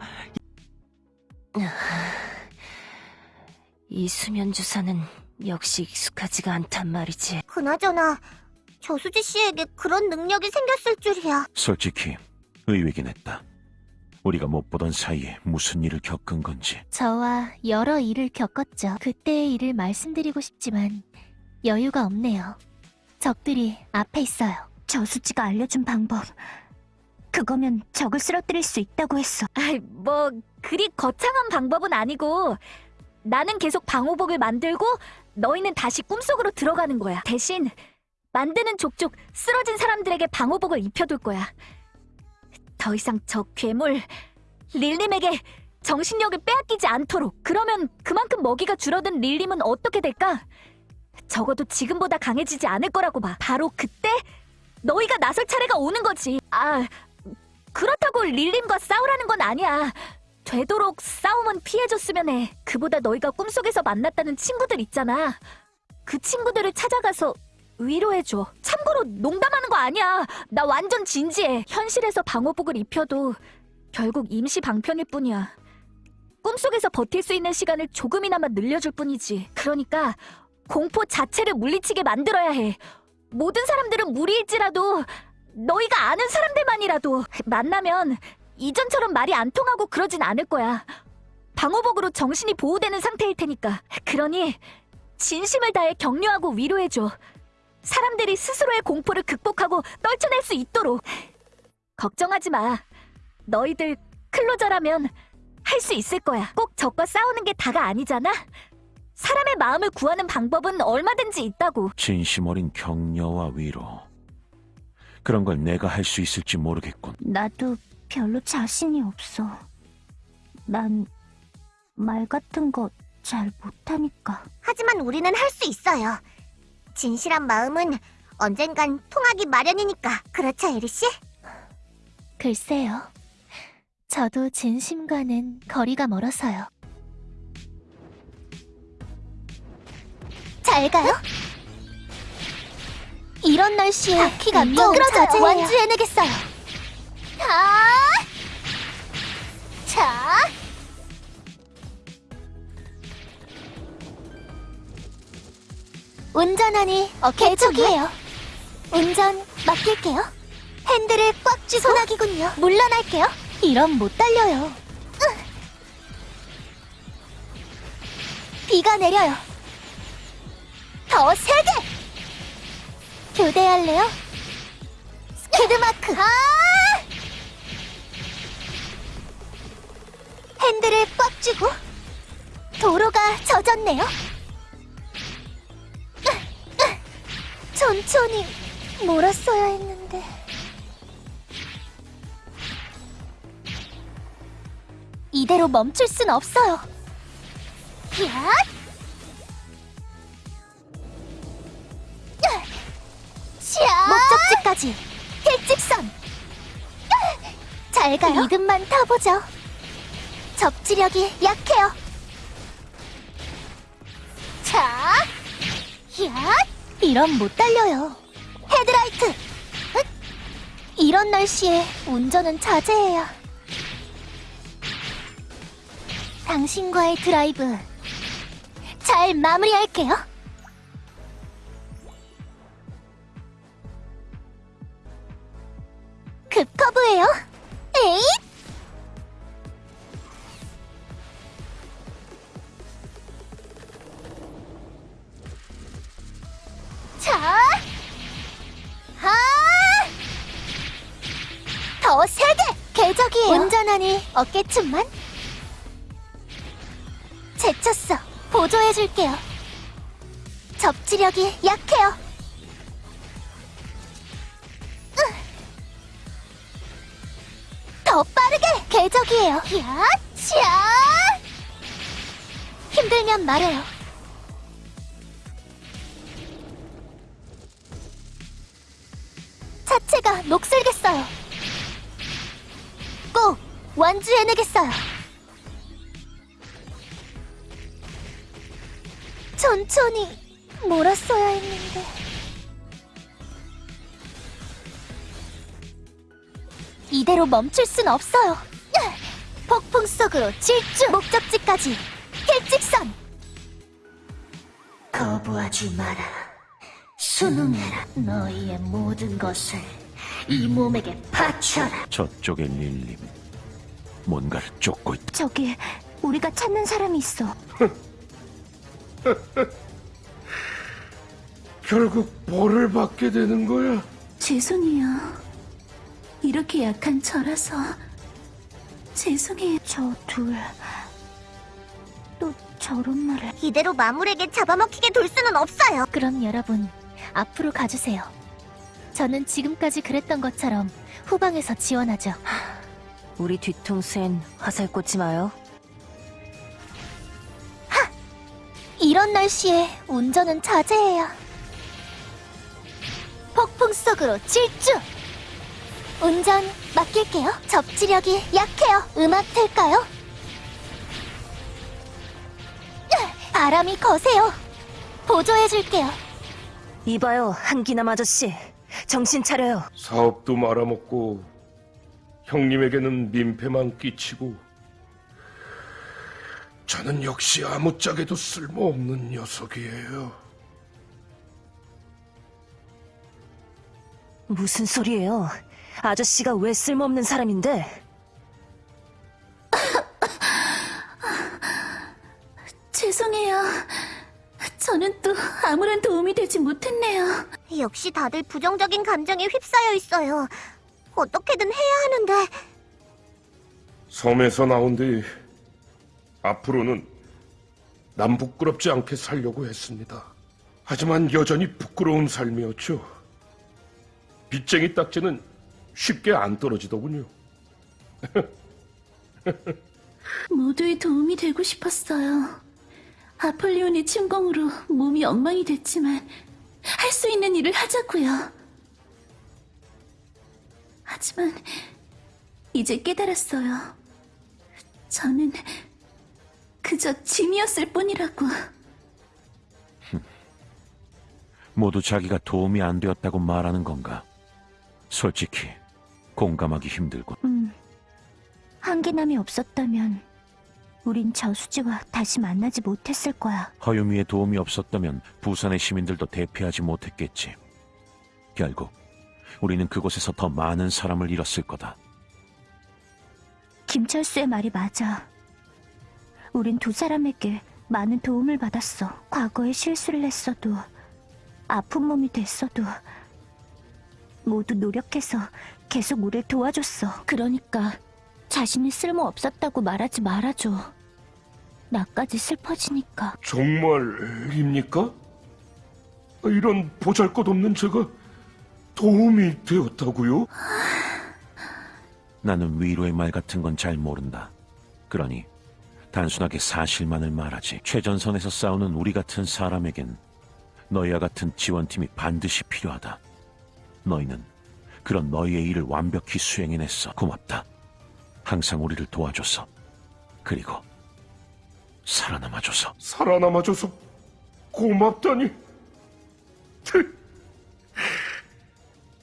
이 수면 주사는 역시 익숙하지가 않단 말이지. 그나저나 저수지 씨에게 그런 능력이 생겼을 줄이야. 솔직히 의외긴 했다. 우리가 못 보던 사이에 무슨 일을 겪은 건지. 저와 여러 일을 겪었죠. 그때의 일을 말씀드리고 싶지만 여유가 없네요. 적들이 앞에 있어요. 저수지가 알려준 방법. 그거면 적을 쓰러뜨릴 수 있다고 했어. 아이, 뭐 그리 거창한 방법은 아니고 나는 계속 방호복을 만들고 너희는 다시 꿈속으로 들어가는 거야. 대신 만드는 족족 쓰러진 사람들에게 방호복을 입혀둘 거야. 더 이상 저 괴물 릴림에게 정신력을 빼앗기지 않도록. 그러면 그만큼 먹이가 줄어든 릴림은 어떻게 될까? 적어도 지금보다 강해지지 않을 거라고 봐. 바로 그때 너희가 나설 차례가 오는 거지. 아, 그렇다고 릴림과 싸우라는 건 아니야. 되도록 싸움은 피해줬으면 해. 그보다 너희가 꿈속에서 만났다는 친구들 있잖아. 그 친구들을 찾아가서 위로해줘. 참고로 농담하는 거 아니야. 나 완전 진지해. 현실에서 방호복을 입혀도 결국 임시 방편일 뿐이야. 꿈속에서 버틸 수 있는 시간을 조금이나마 늘려줄 뿐이지. 그러니까 공포 자체를 물리치게 만들어야 해. 모든 사람들은 무리일지라도 너희가 아는 사람들만이라도 만나면 이전처럼 말이 안 통하고 그러진 않을 거야. 방호복으로 정신이 보호되는 상태일 테니까. 그러니 진심을 다해 격려하고 위로해줘. 사람들이 스스로의 공포를 극복하고 떨쳐낼 수 있도록. 걱정하지 마. 너희들 클로저라면 할 수 있을 거야. 꼭 적과 싸우는 게 다가 아니잖아. 사람의 마음을 구하는 방법은 얼마든지 있다고. 진심 어린 격려와 위로. 그런 걸 내가 할 수 있을지 모르겠군. 나도 별로 자신이 없어. 난 말 같은 거 잘 못하니까. 하지만 우리는 할 수 있어요. 진실한 마음은 언젠간 통하기 마련이니까. 그렇죠, 에리 씨? 글쎄요. 저도 진심과는 거리가 멀어서요. 잘 가요. 이런 날씨에 키가 미끄러져 완주해내겠어요. 자, 자. 운전하니 개척이에요. 운전 맡길게요. 핸들을 꽉 쥐고 소나기군요. 물러날게요. 이럼 못 달려요. 비가 내려요. 더 세게! 교대할래요? 스키드마크! 아! 핸들을 꽉 쥐고 도로가 젖었네요. 천천히 몰았어야 했는데. 이대로 멈출 순 없어요. 야! 자! 목적지까지 일직선. 잘 가요. 믿음만 타보죠. 접지력이 약해요. 자, 야, 이런 못 달려요. 헤드라이트. 흑! 이런 날씨에 운전은 자제해야. 당신과의 드라이브 잘 마무리할게요. 급커브예요. 에잇! 자, 하, 더 세게 궤적이에요. 운전하니 어깨춤만. 제쳤어. 보조해줄게요. 접지력이 약해요. 더 빠르게 궤적이에요. 야, 차! 힘들면 말해요. 차체가 녹슬겠어요. 꼭 완주해내겠어요. 천천히 몰았어야 했는데. 이대로 멈출 순 없어요. 폭풍 속으로 질주! 목적지까지 일직선! 거부하지 마라. 순응해라. 너희의 모든 것을 이 몸에게 바쳐라. 저쪽의 릴림. 뭔가를 쫓고 있다. 저기 우리가 찾는 사람이 있어. 결국 벌을 받게 되는 거야. 죄송해요. 이렇게 약한 저라서 죄송해요. 저 둘. 또 저런 말을. 이대로 마물에게 잡아먹히게 둘 수는 없어요. 그럼 여러분, 앞으로 가주세요. 저는 지금까지 그랬던 것처럼 후방에서 지원하죠. 우리 뒤통수엔 화살 꽂지 마요. 이런 날씨에 운전은 자제해야. 폭풍 속으로 질주! 운전 맡길게요. 접지력이 약해요. 음악 틀까요? 바람이 거세요. 보조해줄게요. 이봐요, 한기남 아저씨. 정신 차려요. 사업도 말아먹고 형님에게는 민폐만 끼치고 저는 역시 아무짝에도 쓸모없는 녀석이에요. 무슨 소리예요? 아저씨가 왜 쓸모없는 사람인데? 죄송해요. 저는 또 아무런 도움이 되지 못했네요. 역시 다들 부정적인 감정에 휩싸여 있어요. 어떻게든 해야 하는데 섬에서 나온 뒤 앞으로는 남 부끄럽지 않게 살려고 했습니다. 하지만 여전히 부끄러운 삶이었죠. 빚쟁이 딱지는 쉽게 안 떨어지더군요. 모두의 도움이 되고 싶었어요. 아폴리온의 침공으로 몸이 엉망이 됐지만 할 수 있는 일을 하자고요. 하지만 이제 깨달았어요. 저는 그저 짐이었을 뿐이라고. 모두 자기가 도움이 안 되었다고 말하는 건가? 솔직히 공감하기 힘들군. 음. 한기남이 없었다면 우린 저수지와 다시 만나지 못했을 거야. 허유미의 도움이 없었다면 부산의 시민들도 대피하지 못했겠지. 결국 우리는 그곳에서 더 많은 사람을 잃었을 거다. 김철수의 말이 맞아. 우린 두 사람에게 많은 도움을 받았어. 과거에 실수를 했어도, 아픈 몸이 됐어도, 모두 노력해서 계속 우릴 도와줬어. 그러니까 자신이 쓸모 없었다고 말하지 말아줘. 나까지 슬퍼지니까. 정말입니까? 이런 보잘것없는 제가 도움이 되었다고요? 나는 위로의 말 같은 건 잘 모른다. 그러니 단순하게 사실만을 말하지. 최전선에서 싸우는 우리 같은 사람에겐 너희와 같은 지원팀이 반드시 필요하다. 너희는 그런 너희의 일을 완벽히 수행해냈어. 고맙다. 항상 우리를 도와줘서. 그리고 살아남아줘서. 살아남아줘서 고맙다니.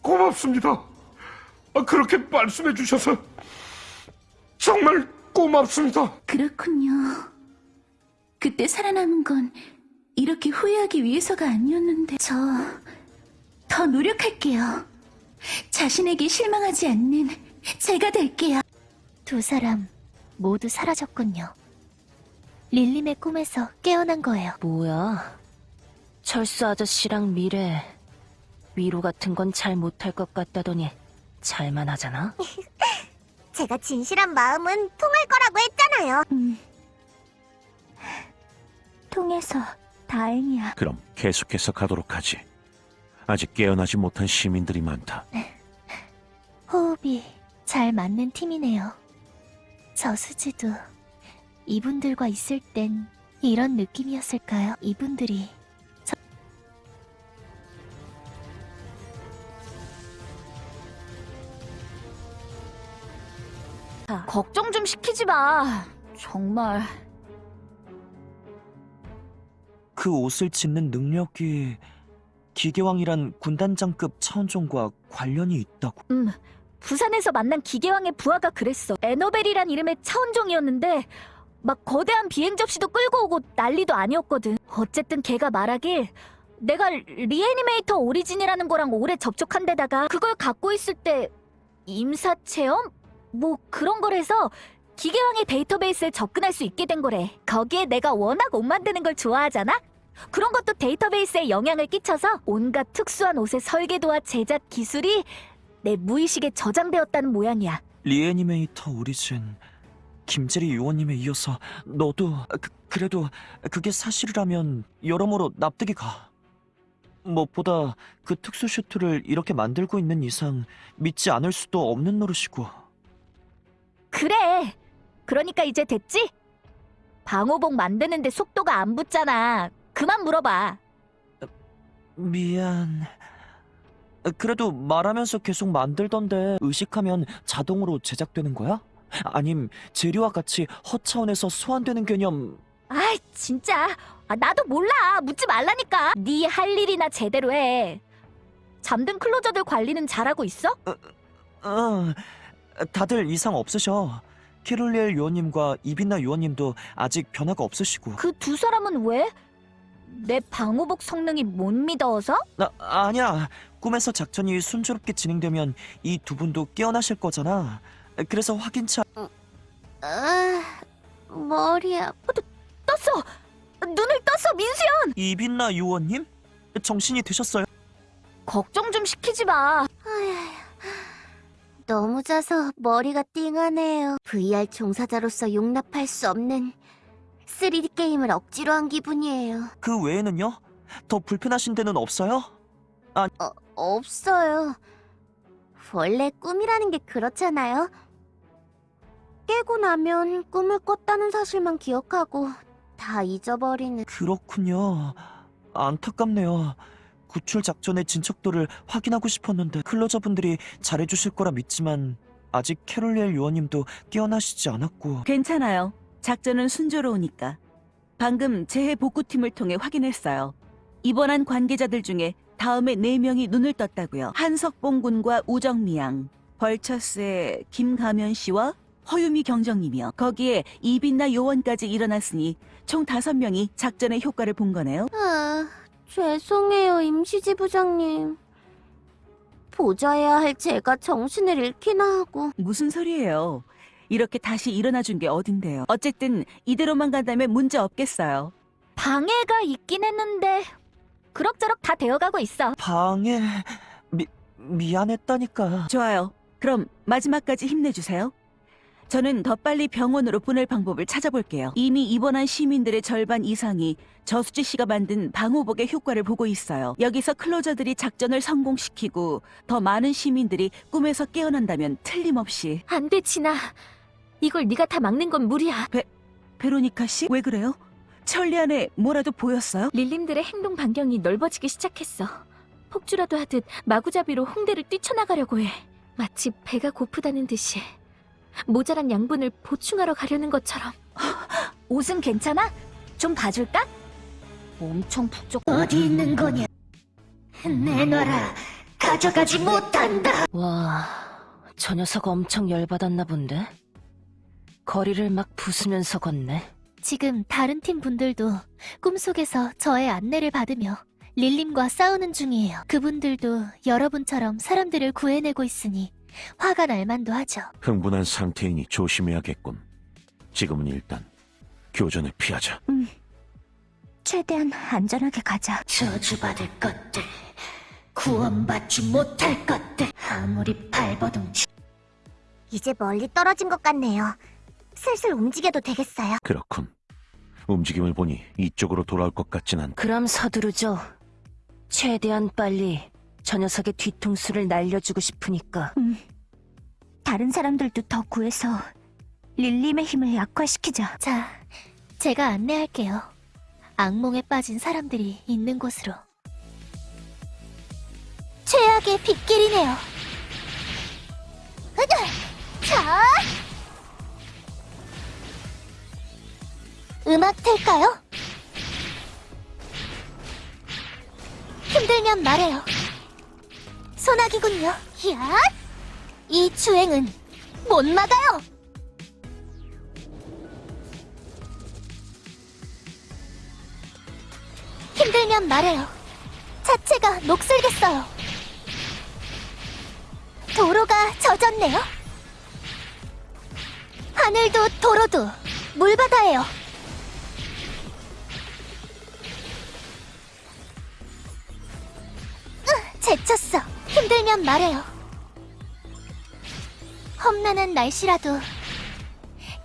고맙습니다. 아, 그렇게 말씀해 주셔서 정말 고맙습니다. 그렇군요. 그때 살아남은 건 이렇게 후회하기 위해서가 아니었는데 저 더 노력할게요. 자신에게 실망하지 않는 제가 될게요. 두 사람 모두 사라졌군요. 릴림의 꿈에서 깨어난 거예요. 뭐야? 철수 아저씨랑 미래 위로 같은 건 잘 못할 것 같다더니 잘만 하잖아. 제가 진실한 마음은 통할 거라고 했잖아요. 음. 통해서 다행이야. 그럼 계속해서 가도록 하지. 아직 깨어나지 못한 시민들이 많다. 호흡이 잘 맞는 팀이네요. 저수지도 이분들과 있을 땐 이런 느낌이었을까요? 이분들이 저... 걱정 좀 시키지 마. 정말. 그 옷을 짓는 능력이 기계왕이란 군단장급 차원종과 관련이 있다고. 음, 부산에서 만난 기계왕의 부하가 그랬어. 에너벨이란 이름의 차원종이었는데 막 거대한 비행 접시도 끌고 오고 난리도 아니었거든. 어쨌든 걔가 말하길 내가 리애니메이터 오리진이라는 거랑 오래 접촉한 데다가 그걸 갖고 있을 때 임사 체험? 뭐 그런 거래서 기계왕의 데이터베이스에 접근할 수 있게 된 거래. 거기에 내가 워낙 옷 만드는 걸 좋아하잖아? 그런 것도 데이터베이스에 영향을 끼쳐서 온갖 특수한 옷의 설계도와 제작 기술이 내 무의식에 저장되었다는 모양이야. 리애니메이터 오리진 김재리 요원님에 이어서 너도 그, 그래도 그게 사실이라면 여러모로 납득이 가. 무엇보다 그 특수 슈트를 이렇게 만들고 있는 이상 믿지 않을 수도 없는 노릇이고. 그래. 그러니까 이제 됐지? 방호복 만드는데 속도가 안 붙잖아. 그만 물어봐. 미안. 그래도 말하면서 계속 만들던데 의식하면 자동으로 제작되는 거야? 아님 재료와 같이 허차원에서 소환되는 개념. 아이 진짜? 아, 나도 몰라. 묻지 말라니까. 네 할 일이나 제대로 해. 잠든 클로저들 관리는 잘하고 있어? 어, 다들 이상 없으셔. 캐롤리엘 요원님과 이빈나 요원님도 아직 변화가 없으시고. 그 두 사람은 왜? 내 방호복 성능이 못 믿어서? 아, 아니야 꿈에서 작전이 순조롭게 진행되면 이 두 분도 깨어나실 거잖아 그래서 확인차 아, 머리야. 떴어! 눈을 떴어 민수연! 이빈나 요원님? 정신이 드셨어요? 걱정 좀 시키지 마 너무 자서 머리가 띵하네요. VR 종사자로서 용납할 수 없는 3D 게임을 억지로 한 기분이에요. 그 외에는요? 더 불편하신 데는 없어요? 어, 없어요. 원래 꿈이라는 게 그렇잖아요. 깨고 나면 꿈을 꿨다는 사실만 기억하고 다 잊어버리는. 그렇군요. 안타깝네요. 구출 작전의 진척도를 확인하고 싶었는데 클로저분들이 잘해주실 거라 믿지만 아직 캐롤리엘 요원님도 깨어나시지 않았고 괜찮아요. 작전은 순조로우니까. 방금 재해 복구팀을 통해 확인했어요. 입원한 관계자들 중에 다음에 네명이 눈을 떴다고요. 한석봉 군과 우정미 양, 벌처스의 김가면 씨와 허유미 경정님이요. 거기에 이빈나 요원까지 일어났으니 총 다섯 명이 작전의 효과를 본 거네요. 아, 죄송해요, 임시지부장님. 보좌해야 할 제가 정신을 잃기나 하고. 무슨 소리예요? 이렇게 다시 일어나 준 게 어딘데요. 어쨌든 이대로만 간다면 문제 없겠어요. 방해가 있긴 했는데 그럭저럭 다 되어가고 있어. 방해 미 미안했다니까. 좋아요. 그럼 마지막까지 힘내주세요. 저는 더 빨리 병원으로 보낼 방법을 찾아볼게요. 이미 입원한 시민들의 절반 이상이 저수지 씨가 만든 방호복의 효과를 보고 있어요. 여기서 클로저들이 작전을 성공시키고 더 많은 시민들이 꿈에서 깨어난다면 틀림없이 안 돼, 진아. 이걸 네가 다 막는 건 무리야. 베로니카 씨? 왜 그래요? 천리 안에 뭐라도 보였어요? 릴림들의 행동 반경이 넓어지기 시작했어. 폭주라도 하듯 마구잡이로 홍대를 뛰쳐나가려고 해. 마치 배가 고프다는 듯이. 모자란 양분을 보충하러 가려는 것처럼. 옷은 괜찮아? 좀 봐줄까? 엄청 북적. 어디 있는 거냐? 내놔라. 가져가지 못한다. 와, 저 녀석 엄청 열받았나 본데? 거리를 막 부수면서 걷네. 지금 다른 팀 분들도 꿈속에서 저의 안내를 받으며 릴림과 싸우는 중이에요. 그분들도 여러분처럼 사람들을 구해내고 있으니 화가 날 만도 하죠. 흥분한 상태이니 조심해야겠군. 지금은 일단 교전을 피하자. 최대한 안전하게 가자. 저주받을 것들, 구원받지 못할 것들, 아무리 발버둥치. 이제 멀리 떨어진 것 같네요. 슬슬 움직여도 되겠어요. 그렇군. 움직임을 보니 이쪽으로 돌아올 것 같진 않다. 그럼 서두르죠. 최대한 빨리 저 녀석의 뒤통수를 날려주고 싶으니까. 다른 사람들도 더 구해서 릴림의 힘을 약화시키자. 자, 제가 안내할게요. 악몽에 빠진 사람들이 있는 곳으로. 최악의 빗길이네요. 으쌰! 자! 음악 틀까요? 힘들면 말해요. 소나기군요. 야! 이 주행은 못 막아요. 힘들면 말해요. 자체가 녹슬겠어요. 도로가 젖었네요. 하늘도 도로도 물바다예요. 제쳤어. 힘들면 말해요. 험난한 날씨라도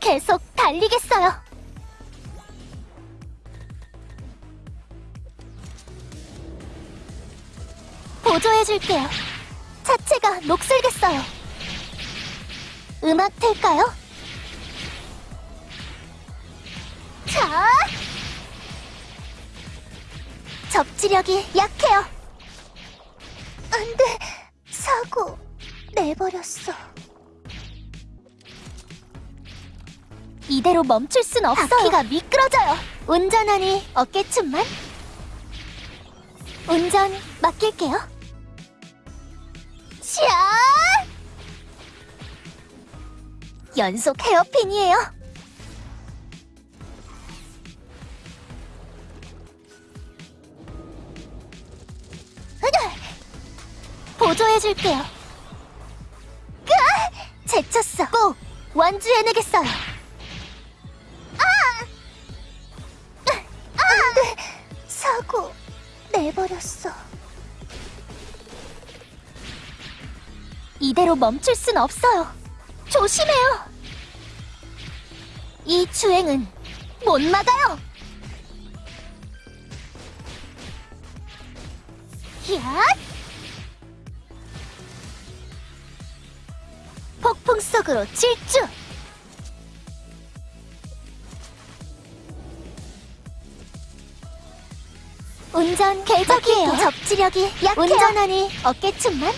계속 달리겠어요. 보조해줄게요. 자체가 녹슬겠어요. 음악 틀까요? 자! 접지력이 약해요. 안 돼. 사고 내버렸어. 이대로 멈출 순 없어요. 바퀴가 미끄러져요. 운전하니 어깨춤만? 운전 맡길게요. 샤! 연속 헤어핀이에요. 으아! 보조해줄게요. 으아! 제쳤어. 꼭 완주해내겠어요. 안 돼. 사고 내버렸어. 이대로 멈출 순 없어요. 조심해요. 이 주행은 못 막아요. 야! 공격으로 질주! 운전 계적이에요 접지력이 약해요 운전하니 어깨춤만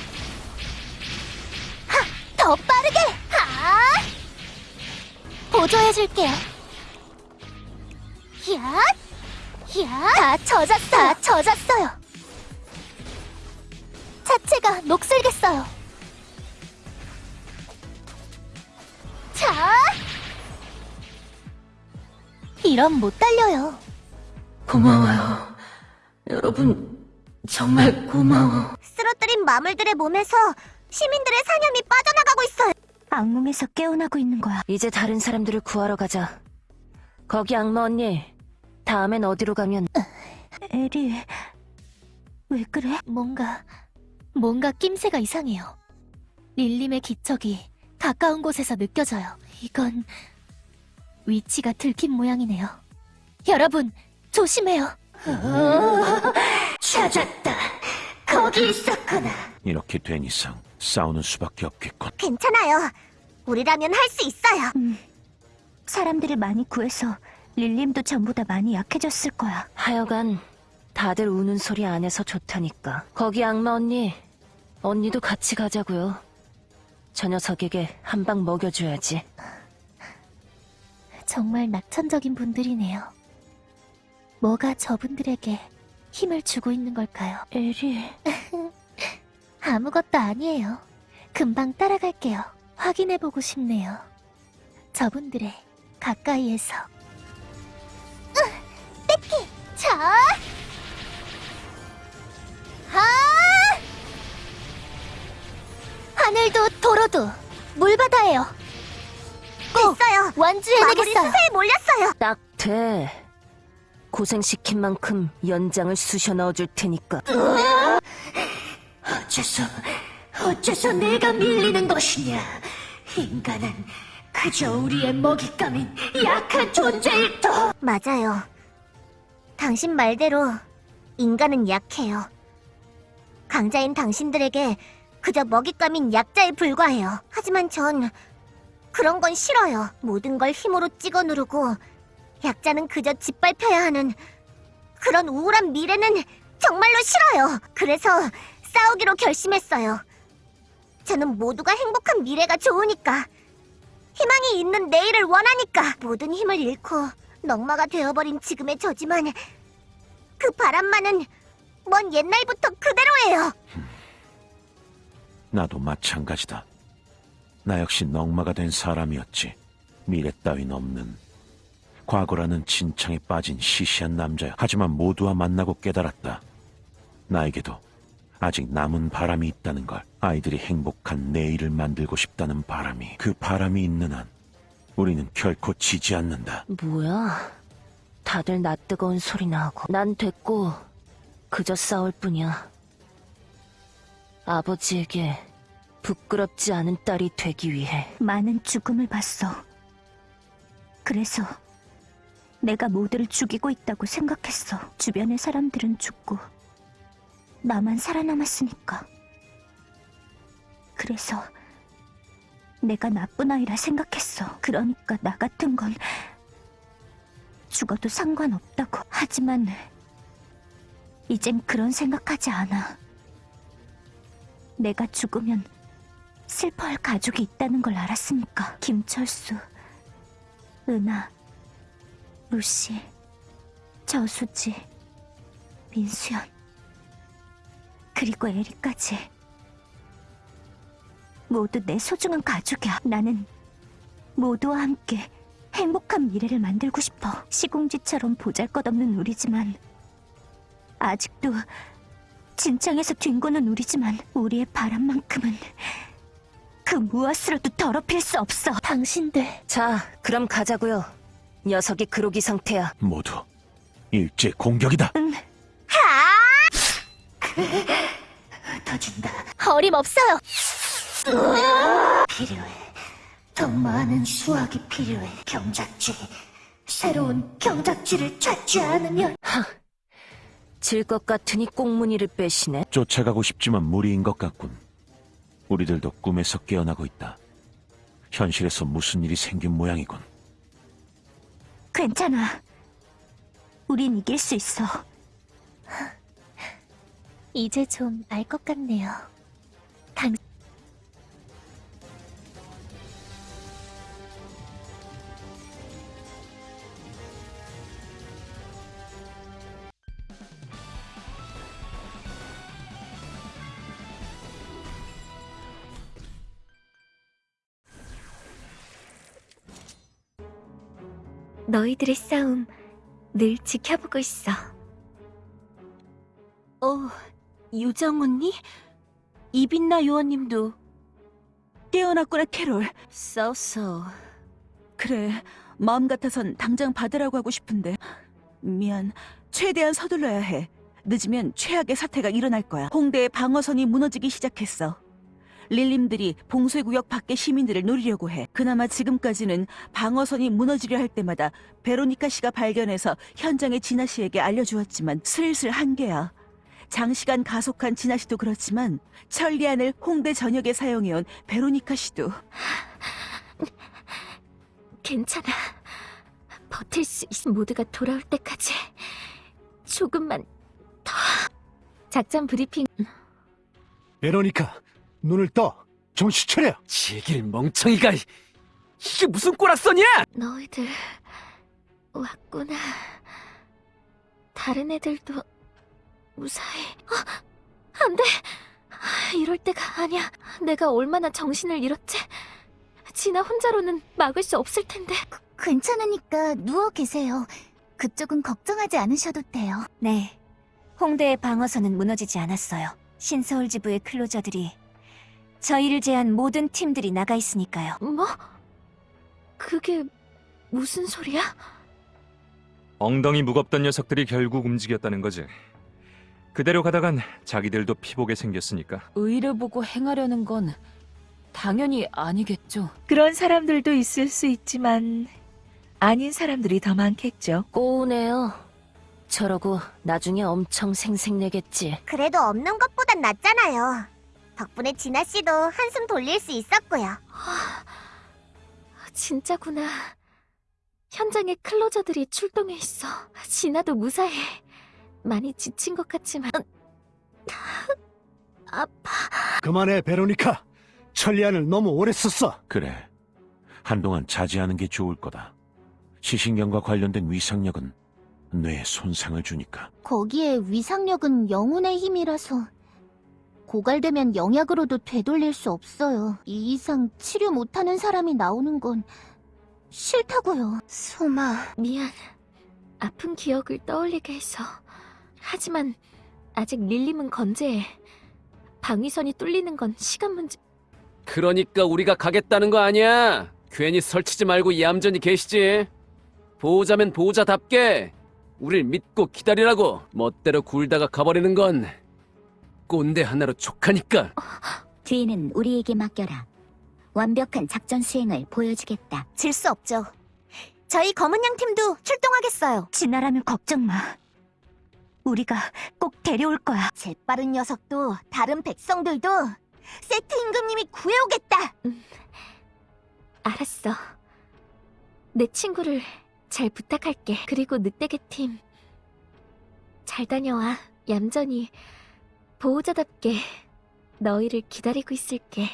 하! 더 빠르게! 하! 보조해줄게요 야! 야! 다 젖었어! 다 젖었어요 자체가 녹슬겠어요 이럼 못 달려요. 고마워요. 여러분, 정말 고마워. 쓰러뜨린 마물들의 몸에서 시민들의 사념이 빠져나가고 있어요. 악몽에서 깨어나고 있는 거야. 이제 다른 사람들을 구하러 가자. 거기 악마 언니. 다음엔 어디로 가면 에리, 왜 그래? 뭔가, 뭔가 낌새가 이상해요. 릴림의 기척이 가까운 곳에서 느껴져요. 이건 위치가 들킨 모양이네요. 여러분, 조심해요. 찾았다. 거기 있었구나. 이렇게 된 이상 싸우는 수밖에 없겠군. 괜찮아요. 우리라면 할 수 있어요. 사람들을 많이 구해서 릴림도 전보다 많이 약해졌을 거야. 하여간 다들 우는 소리 안 해서 좋다니까. 거기 악마 언니. 언니도 같이 가자고요. 저 녀석에게 한 방 먹여줘야지. 정말 낙천적인 분들이네요. 뭐가 저분들에게 힘을 주고 있는 걸까요? 에리. 아무것도 아니에요. 금방 따라갈게요. 확인해보고 싶네요. 저분들의 가까이에서. 으! 뺏기! 자! 하! 하늘도 도로도 물바다예요. 꼭 완주해내겠어요. 수세에 몰렸어요. 딱 돼. 고생시킨 만큼 연장을 쑤셔 넣어줄 테니까. 어째서, 어째서 내가 밀리는 것이냐? 인간은 그저 우리의 먹잇감인 약한 존재일 뿐. 맞아요. 당신 말대로 인간은 약해요. 강자인 당신들에게 그저 먹잇감인 약자에 불과해요. 하지만 전 그런 건 싫어요. 모든 걸 힘으로 찍어 누르고 약자는 그저 짓밟혀야 하는 그런 우울한 미래는 정말로 싫어요. 그래서 싸우기로 결심했어요. 저는 모두가 행복한 미래가 좋으니까 희망이 있는 내일을 원하니까 모든 힘을 잃고 넉마가 되어버린 지금의 저지만 그 바람만은 먼 옛날부터 그대로예요. 나도 마찬가지다. 나 역시 넉마가 된 사람이었지. 미래 따윈 없는 과거라는 진창에 빠진 시시한 남자야. 하지만 모두와 만나고 깨달았다. 나에게도 아직 남은 바람이 있다는 걸. 아이들이 행복한 내일을 만들고 싶다는 바람이. 그 바람이 있는 한 우리는 결코 지지 않는다. 뭐야? 다들 낯뜨거운 소리나 하고. 난 됐고, 그저 싸울 뿐이야. 아버지에게 부끄럽지 않은 딸이 되기 위해. 많은 죽음을 봤어. 그래서 내가 모두를 죽이고 있다고 생각했어. 주변의 사람들은 죽고 나만 살아남았으니까. 그래서 내가 나쁜 아이라 생각했어. 그러니까 나 같은 건 죽어도 상관없다고. 하지만 이젠 그런 생각하지 않아. 내가 죽으면 슬퍼할 가족이 있다는 걸 알았으니까. 김철수, 은하, 루시, 저수지, 민수연, 그리고 에리까지. 모두 내 소중한 가족이야. 나는 모두와 함께 행복한 미래를 만들고 싶어. 시공지처럼 보잘것없는 우리지만 아직도 진창에서 뒹구는 우리지만 우리의 바람만큼은 그 무엇으로도 더럽힐 수 없어. 당신들 자, 그럼 가자고요. 녀석이 그로기 상태야. 모두 일제 공격이다. 터진다. 어림없어요. 필요해. 더 많은 수학이 필요해. 경작지. 새로운 경작지를 찾지 않으면 질것 같으니 꽁무니를 빼시네. 쫓아가고 싶지만 무리인 것 같군. 우리들도 꿈에서 깨어나고 있다. 현실에서 무슨 일이 생긴 모양이군. 괜찮아. 우린 이길 수 있어. 이제 좀 알 것 같네요. 당... 너희들의 싸움 늘 지켜보고 있어. 어, 유정 언니? 이빈나 요원님도 깨어났구나, 캐롤. 싸웠어. 그래, 마음 같아선 당장 받으라고 하고 싶은데. 미안, 최대한 서둘러야 해. 늦으면 최악의 사태가 일어날 거야. 홍대의 방어선이 무너지기 시작했어. 릴림들이 봉쇄구역 밖의 시민들을 노리려고 해. 그나마 지금까지는 방어선이 무너지려 할 때마다 베로니카 씨가 발견해서 현장의 진아 씨에게 알려주었지만 슬슬 한계야. 장시간 가속한 진아 씨도 그렇지만 천리안을 홍대 전역에 사용해온 베로니카 씨도 괜찮아. 버틸 수 있어. 모두가 돌아올 때까지 조금만 더. 작전 브리핑. 베로니카, 눈을 떠. 정신 차려. 지길 멍청이가 이게 무슨 꼬락선이야? 너희들 왔구나. 다른 애들도 무사히. 어, 안 돼. 이럴 때가 아니야. 내가 얼마나 정신을 잃었지. 진아 혼자로는 막을 수 없을 텐데. 괜찮으니까 누워 계세요. 그쪽은 걱정하지 않으셔도 돼요. 네. 홍대의 방어선은 무너지지 않았어요. 신서울 지부의 클로저들이 저희를 제한 모든 팀들이 나가 있으니까요. 뭐? 그게 무슨 소리야? 엉덩이 무겁던 녀석들이 결국 움직였다는 거지. 그대로 가다간 자기들도 피보게 생겼으니까. 의를 보고 행하려는 건 당연히 아니겠죠. 그런 사람들도 있을 수 있지만 아닌 사람들이 더 많겠죠. 꼬우네요. 저러고 나중에 엄청 생색내겠지. 그래도 없는 것보단 낫잖아요. 덕분에 진아 씨도 한숨 돌릴 수 있었고요. 진짜구나. 현장에 클로저들이 출동해 있어. 진아도 무사해. 많이 지친 것 같지만 아파. 그만해, 베로니카. 천리안을 너무 오래 썼어. 그래. 한동안 자제하는 게 좋을 거다. 시신경과 관련된 위상력은 뇌에 손상을 주니까. 거기에 위상력은 영혼의 힘이라서 고갈되면 영약으로도 되돌릴 수 없어요. 이 이상 치료 못하는 사람이 나오는 건 싫다고요. 소마, 미안. 아픈 기억을 떠올리게 해서. 하지만 아직 릴림은 건재해. 방위선이 뚫리는 건 시간 문제. 그러니까 우리가 가겠다는 거 아니야. 괜히 설치지 말고 얌전히 계시지. 보호자면 보호자답게 우릴 믿고 기다리라고 멋대로 굴다가 가버리는 건 꼰대 하나로 족하니까. 뒤는 우리에게 맡겨라. 완벽한 작전 수행을 보여주겠다. 질 수 없죠. 저희 검은 양 팀도 출동하겠어요. 진아라면 걱정 마. 우리가 꼭 데려올 거야. 재빠른 녀석도 다른 백성들도 세트 임금님이 구해오겠다. 알았어. 내 친구를 잘 부탁할게. 그리고 늑대계 팀. 잘 다녀와. 얌전히 보호자답게 너희를 기다리고 있을게.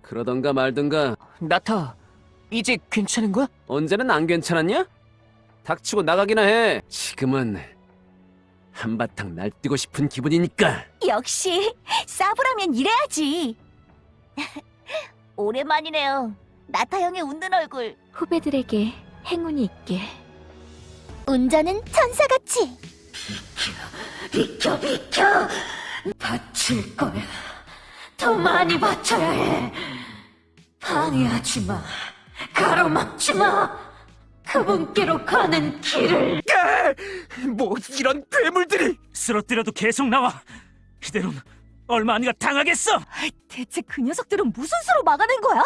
그러던가 말던가 나타, 이제 괜찮은 거야? 언제는 안 괜찮았냐? 닥치고 나가기나 해. 지금은 한바탕 날뛰고 싶은 기분이니까. 역시 싸브라면 이래야지. 오랜만이네요. 나타 형의 웃는 얼굴. 후배들에게 행운이 있게. 운전은 천사같이. 비켜 비켜. 바칠 거야. 더 많이 바쳐야 해. 방해하지 마. 가로막지 마. 그분께로 가는 길을. 뭐 이런 괴물들이! 쓰러뜨려도 계속 나와. 이대로는 얼마 안가 당하겠어. 대체 그 녀석들은 무슨 수로 막아낸 거야?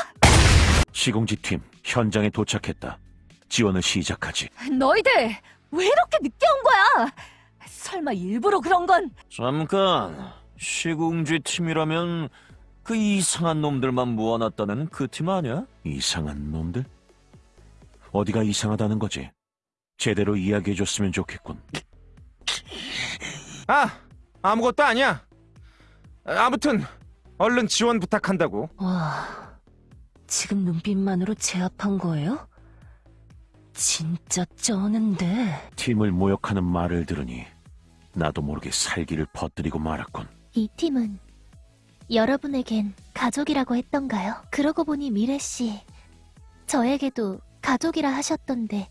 시공지 팀 현장에 도착했다. 지원을 시작하지. 너희들 왜 이렇게 늦게 온 거야? 설마 일부러 그런 건? 잠깐. 시공지 팀이라면 그 이상한 놈들만 모아놨다는 그 팀 아니야? 이상한 놈들? 어디가 이상하다는 거지? 제대로 이야기해줬으면 좋겠군. 아, 아무것도 아니야. 아무튼 얼른 지원 부탁한다고. 와, 지금 눈빛만으로 제압한 거예요? 진짜 쩌는데. 팀을 모욕하는 말을 들으니 나도 모르게 살기를 퍼뜨리고 말았군. 이 팀은 여러분에겐 가족이라고 했던가요? 그러고 보니 미래 씨, 저에게도 가족이라 하셨던데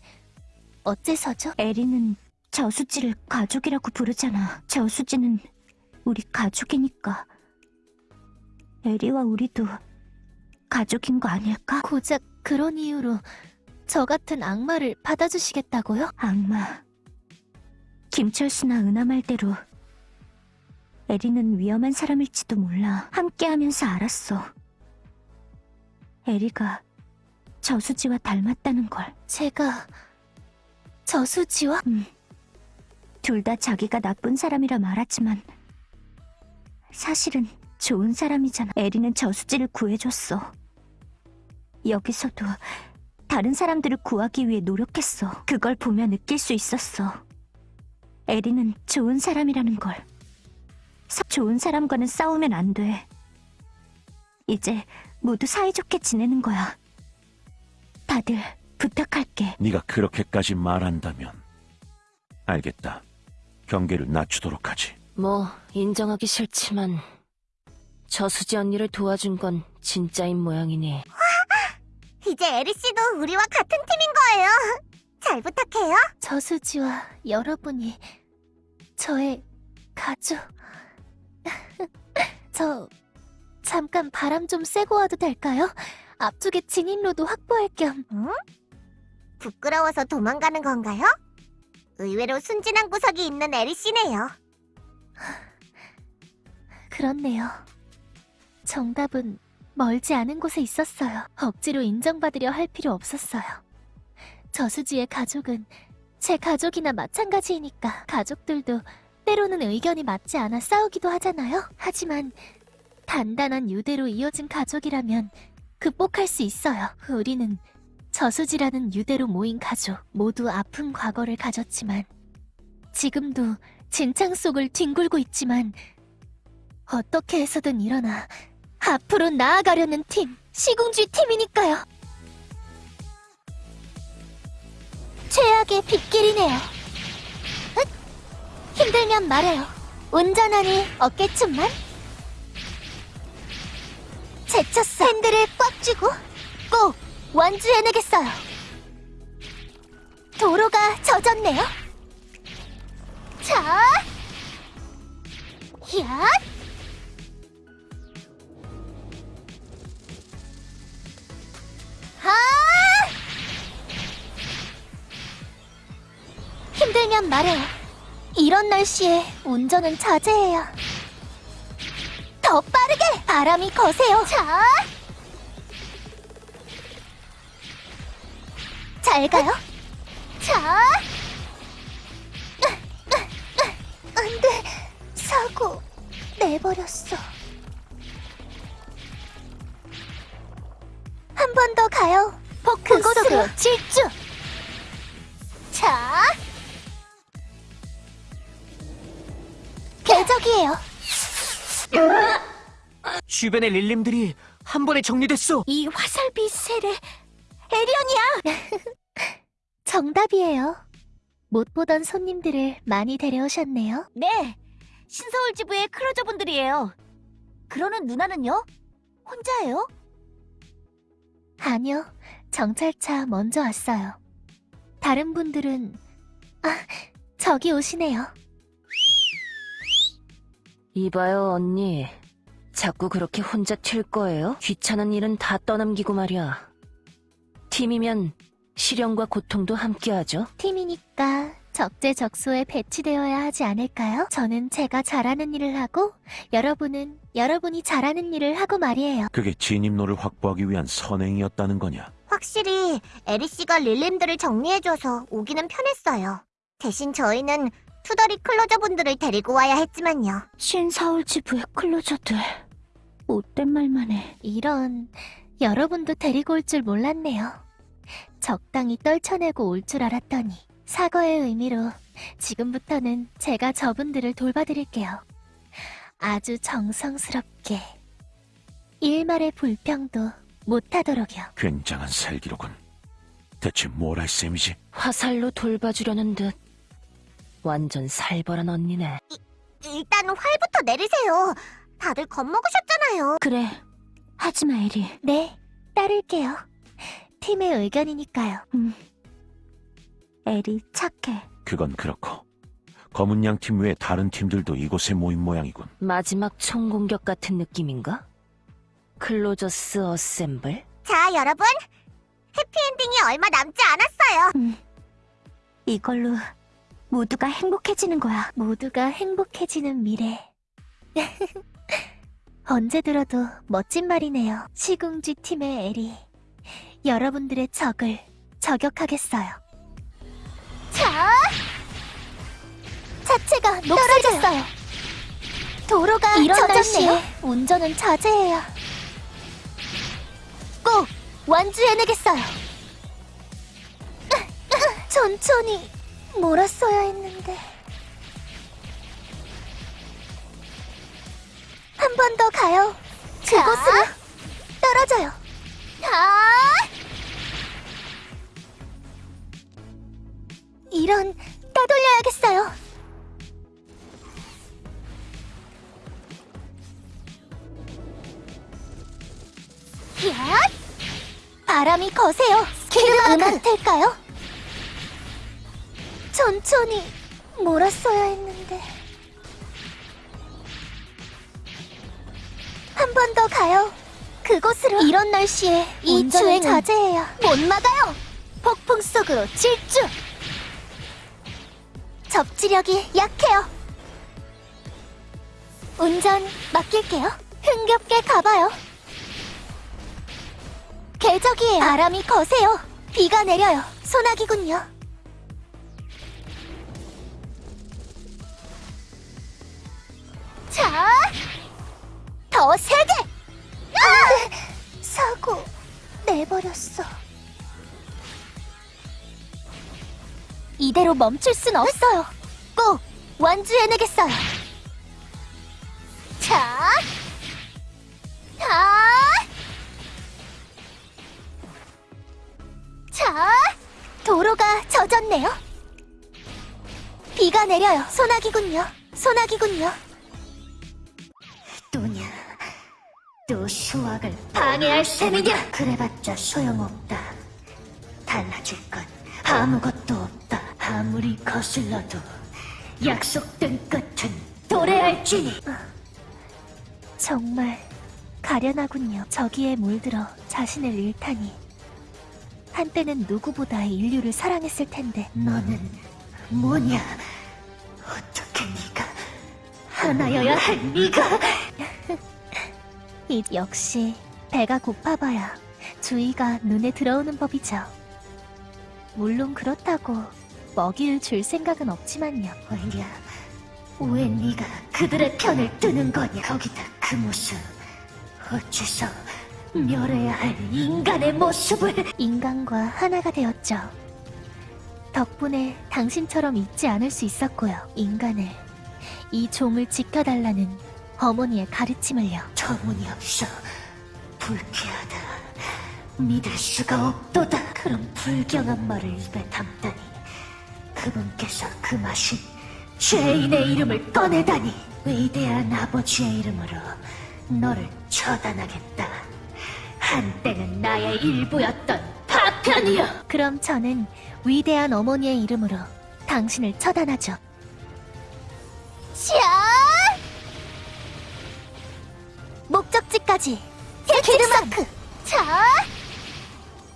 어째서죠? 에리는 저수지를 가족이라고 부르잖아. 저수지는 우리 가족이니까. 에리와 우리도 가족인 거 아닐까? 고작 그런 이유로 저 같은 악마를 받아주시겠다고요? 악마. 김철수나 은하 말대로 에리는 위험한 사람일지도 몰라. 함께하면서 알았어. 에리가 저수지와 닮았다는 걸. 제가 저수지와? 둘다 자기가 나쁜 사람이라 말하지만 사실은 좋은 사람이잖아. 에리는 저수지를 구해줬어. 여기서도 다른 사람들을 구하기 위해 노력했어. 그걸 보며 느낄 수 있었어. 에리는 좋은 사람이라는 걸. 사- 좋은 사람과는 싸우면 안 돼. 이제 모두 사이좋게 지내는 거야. 다들 부탁할게. 네가 그렇게까지 말한다면 알겠다. 경계를 낮추도록 하지. 뭐, 인정하기 싫지만, 저수지 언니를 도와준 건 진짜인 모양이니. 이제 에리 씨도 우리와 같은 팀인 거예요. 잘 부탁해요. 저수지와 여러분이 저의 가족. 저 잠깐 바람 좀 쐬고 와도 될까요? 앞쪽에 진입로도 확보할 겸. 응? 부끄러워서 도망가는 건가요? 의외로 순진한 구석이 있는 에리 씨네요. 그렇네요. 정답은 멀지 않은 곳에 있었어요. 억지로 인정받으려 할 필요 없었어요. 저수지의 가족은 제 가족이나 마찬가지이니까 가족들도 때로는 의견이 맞지 않아 싸우기도 하잖아요. 하지만 단단한 유대로 이어진 가족이라면 극복할 수 있어요. 우리는 저수지라는 유대로 모인 가족 모두 아픈 과거를 가졌지만 지금도 진창 속을 뒹굴고 있지만 어떻게 해서든 일어나 앞으로 나아가려는 팀 시궁주의 팀이니까요. 최악의 빗길이네요. 흑! 힘들면 말해요. 운전하니 어깨춤만. 제쳤어. 핸들을 꽉 쥐고 꼭 완주해내겠어요. 도로가 젖었네요. 자, 야, 하! 힘들면 말해요. 이런 날씨에 운전은 자제해야. 더 빠르게 바람이 거세요. 자, 잘 가요. 자, 안 돼. 사고 내버렸어. 한 번 더 가요. 그곳으로 질주. 자, 궤적이에요. 주변의 릴림들이 한 번에 정리됐어. 이 화살비 세례 에리언이야. 정답이에요. 못 보던 손님들을 많이 데려오셨네요. 네, 신서울 지부의 클로저분들이에요. 그러는 누나는요? 혼자예요? 아니요, 정찰차 먼저 왔어요. 다른 분들은 아 저기 오시네요. 이봐요, 언니. 자꾸 그렇게 혼자 튈 거예요? 귀찮은 일은 다 떠넘기고 말이야. 팀이면 시련과 고통도 함께하죠. 팀이니까 적재적소에 배치되어야 하지 않을까요? 저는 제가 잘하는 일을 하고 여러분은 여러분이 잘하는 일을 하고 말이에요. 그게 진입로를 확보하기 위한 선행이었다는 거냐? 확실히 에리 씨가 릴림들을 정리해줘서 오기는 편했어요. 대신 저희는 투덜이 closer 분들을 데리고 와야 했지만요. 신서울 지부의 closer들. 못된 말만 해. 이런 여러분도 데리고 올 줄 몰랐네요. 적당히 떨쳐내고 올 줄 알았더니 사과의 의미로 지금부터는 제가 저분들을 돌봐드릴게요. 아주 정성스럽게 일말의 불평도 못하도록요. 굉장한 살기로군. 대체 뭘 할 셈이지? 화살로 돌봐주려는 듯. 완전 살벌한 언니네. 일단 활부터 내리세요. 다들 겁먹으셨잖아요. 그래. 하지마, 에리. 네, 따를게요. 팀의 의견이니까요. 에리 착해. 그건 그렇고 검은 양 팀 외에 다른 팀들도 이곳에 모인 모양이군. 마지막 총공격 같은 느낌인가? Closers assemble? 자, 여러분. 해피엔딩이 얼마 남지 않았어요. 이걸로 모두가 행복해지는 거야. 모두가 행복해지는 미래. 언제 들어도 멋진 말이네요. 시궁지 팀의 에리. 여러분들의 적을 저격하겠어요. 자! 차체가 떨어졌어요. 도로가 이런 젖었네요. 날씨에 운전은 자제해야. 꼭 완주해내겠어요. 천천히 몰았어야 했는데. 한 번 더 가요. 그곳으로 떨어져요. 아! 이런 따돌려야겠어요. 야! 바람이 거세요. 기름 같을까요? 천천히 몰았어야 했는데. 한 번 더 가요. 그곳으로. 이런 날씨에 이 주행 자제해야 못 막아요. 폭풍 속으로 질주. 접지력이 약해요. 운전 맡길게요. 흥겹게 가봐요. 궤적이에요. 바람이 거세요. 비가 내려요. 소나기군요. 이대로 멈출 순 없어요. 꼭 완주해내겠어요. 자, 자, 자, 도로가 젖었네요. 비가 내려요. 소나기군요. 소나기군요. 또냐, 또 수확을 방해할 셈이냐? 그래봤자 소용없다. 달라질 건 아무것도. 아무리 거슬러도 약속된 끝은 도래할지니. 정말 가련하군요. 저기에 물들어 자신을 잃다니. 한때는 누구보다 인류를 사랑했을 텐데. 너는 뭐냐? 어떻게 네가 하나여야 할 네가? 이 역시 배가 고파봐야 주의가 눈에 들어오는 법이죠. 물론 그렇다고 먹이를 줄 생각은 없지만요. 왜냐? 왜 네가 그들의 편을 드는 거냐? 거기다 그 모습 어째서 멸해야 할 인간의 모습을 인간과 하나가 되었죠. 덕분에 당신처럼 잊지 않을 수 있었고요. 인간을 이 종을 지켜달라는 어머니의 가르침을요. 터무니없어 불쾌하다. 믿을 수가 없도다. 그런 불경한 말을 입에 담다니. 그분께서 그 맛인 죄인의 이름을 꺼내다니. 위대한 아버지의 이름으로 너를 처단하겠다. 한때는 나의 일부였던 파편이여. 그럼 저는 위대한 어머니의 이름으로 당신을 처단하죠. 자! 목적지까지 길드마크 자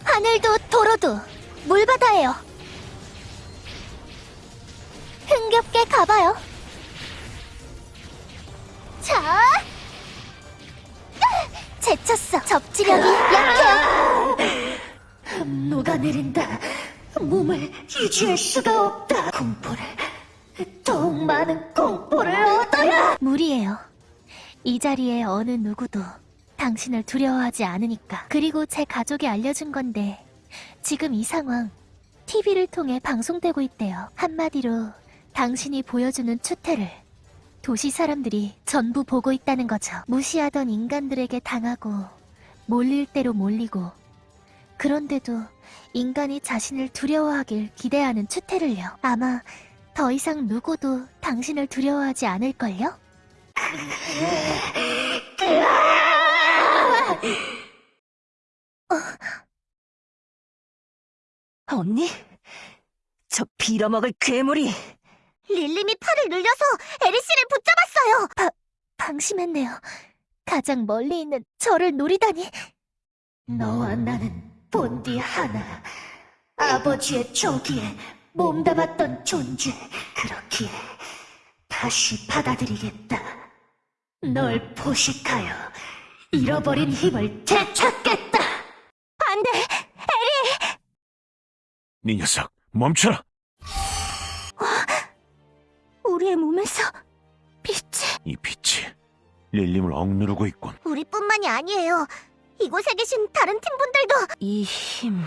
하늘도 도로도 물바다예요 흥겹게 가봐요. 자. 제쳤어. 접지력이 약해요 녹아내린다. 몸을 유지할 수가 없다. 공포를 더욱 많은 공포를 얻어야 무리예요. 이 자리에 어느 누구도 당신을 두려워하지 않으니까. 그리고 제 가족이 알려준 건데 지금 이 상황 TV를 통해 방송되고 있대요. 한마디로 당신이 보여주는 추태를 도시 사람들이 전부 보고 있다는 거죠. 무시하던 인간들에게 당하고 몰릴 대로 몰리고 그런데도 인간이 자신을 두려워하길 기대하는 추태를요. 아마 더 이상 누구도 당신을 두려워하지 않을걸요? 언니? 저 빌어먹을 괴물이 릴림이 팔을 늘려서 에리씨를 붙잡았어요. 바, 방심했네요. 가장 멀리 있는 저를 노리다니. 너와 나는 본디 하나. 아버지의 조기에 몸담았던 존재. 그렇기에 다시 받아들이겠다. 널 포식하여 잃어버린 힘을 되찾겠다. 안 돼! 네 녀석, 멈춰라! 우리의 몸에서 빛이 이 빛이 릴림을 억누르고 있군. 우리뿐만이 아니에요. 이곳에 계신 다른 팀분들도 이 힘...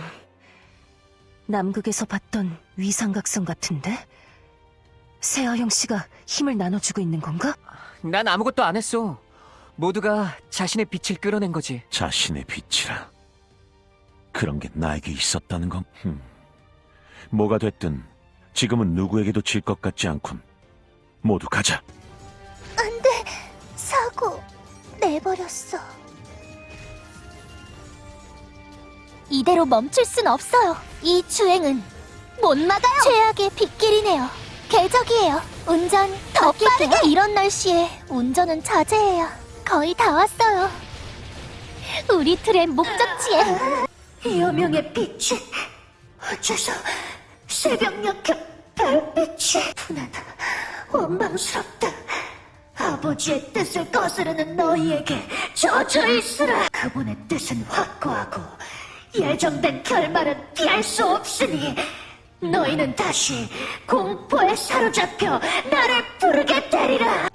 남극에서 봤던 위상각성 같은데? 세아형 씨가 힘을 나눠주고 있는 건가? 난 아무것도 안 했어. 모두가 자신의 빛을 끌어낸 거지. 자신의 빛이라. 그런 게 나에게 있었다는 건, 흠. 뭐가 됐든 지금은 누구에게도 질 것 같지 않군. 모두 가자. 안 돼! 사고 내버렸어. 이대로 멈출 순 없어요. 이 주행은 못 막아요. 최악의 빗길이네요. 궤적이에요. 운전 더 빠르게. 이런 날씨에 운전은 자제해야 거의 다 왔어요. 우리 틀의 목적지에 여명의 빛이 어째서 새벽녘 별빛이 분하다. 원망스럽다. 아버지의 뜻을 거스르는 너희에게 젖어 있으라. 그분의 뜻은 확고하고 예정된 결말은 피할 수 없으니 너희는 다시 공포에 사로잡혀 나를 부르게 되리라.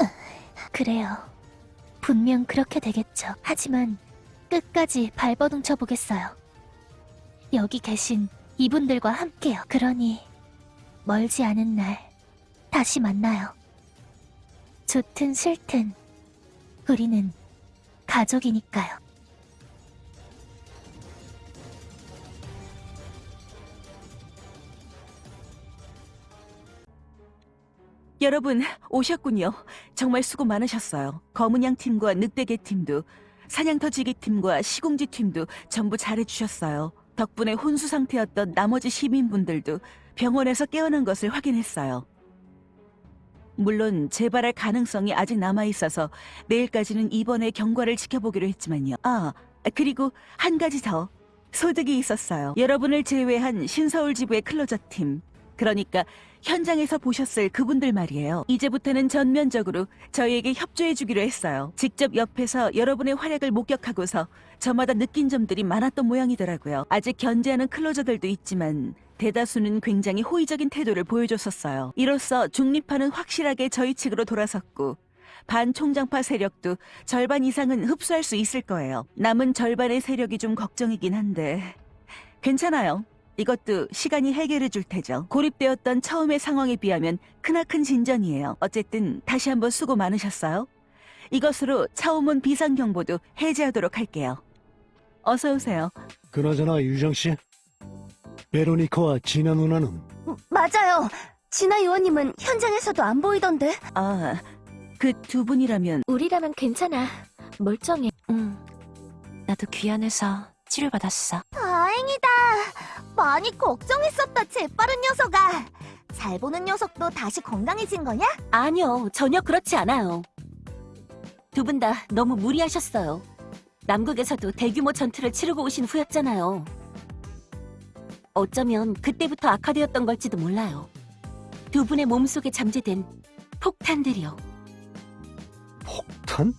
그래요. 분명 그렇게 되겠죠. 하지만 끝까지 발버둥 쳐 보겠어요. 여기 계신 이분들과 함께요. 그러니 멀지 않은 날 다시 만나요. 좋든 싫든 우리는 가족이니까요. 여러분 오셨군요. 정말 수고 많으셨어요. 검은양 팀과 늑대개 팀도 사냥터지기 팀과 시공지 팀도 전부 잘해주셨어요. 덕분에 혼수 상태였던 나머지 시민분들도 병원에서 깨어난 것을 확인했어요. 물론 재발할 가능성이 아직 남아있어서 내일까지는 입원의 경과를 지켜보기로 했지만요. 아, 그리고 한 가지 더. 소득이 있었어요. 여러분을 제외한 신서울 지부의 클로저 팀. 그러니까 현장에서 보셨을 그분들 말이에요. 이제부터는 전면적으로 저희에게 협조해주기로 했어요. 직접 옆에서 여러분의 활약을 목격하고서 저마다 느낀 점들이 많았던 모양이더라고요. 아직 견제하는 클로저들도 있지만 대다수는 굉장히 호의적인 태도를 보여줬었어요. 이로써 중립파는 확실하게 저희 측으로 돌아섰고 반총장파 세력도 절반 이상은 흡수할 수 있을 거예요. 남은 절반의 세력이 좀 걱정이긴 한데 괜찮아요. 이것도 시간이 해결해 줄 테죠. 고립되었던 처음의 상황에 비하면 크나큰 진전이에요. 어쨌든 다시 한번 수고 많으셨어요. 이것으로 차오문 비상경보도 해제하도록 할게요. 어서 오세요. 그나저나 유정 씨, 베로니카와 진아 누나는 맞아요. 진아 요원님은 현장에서도 안 보이던데. 아, 그 두 분이라면 우리라면 괜찮아. 멀쩡해. 응. 나도 귀환해서 치료받았어. 다행이다. 많이 걱정했었다, 재빠른 녀석아. 잘 보는 녀석도 다시 건강해진 거냐? 아니요, 전혀 그렇지 않아요. 두 분 다 너무 무리하셨어요. 남극에서도 대규모 전투를 치르고 오신 후였잖아요. 어쩌면 그때부터 악화되었던 걸지도 몰라요. 두 분의 몸속에 잠재된 폭탄들이요. 폭탄?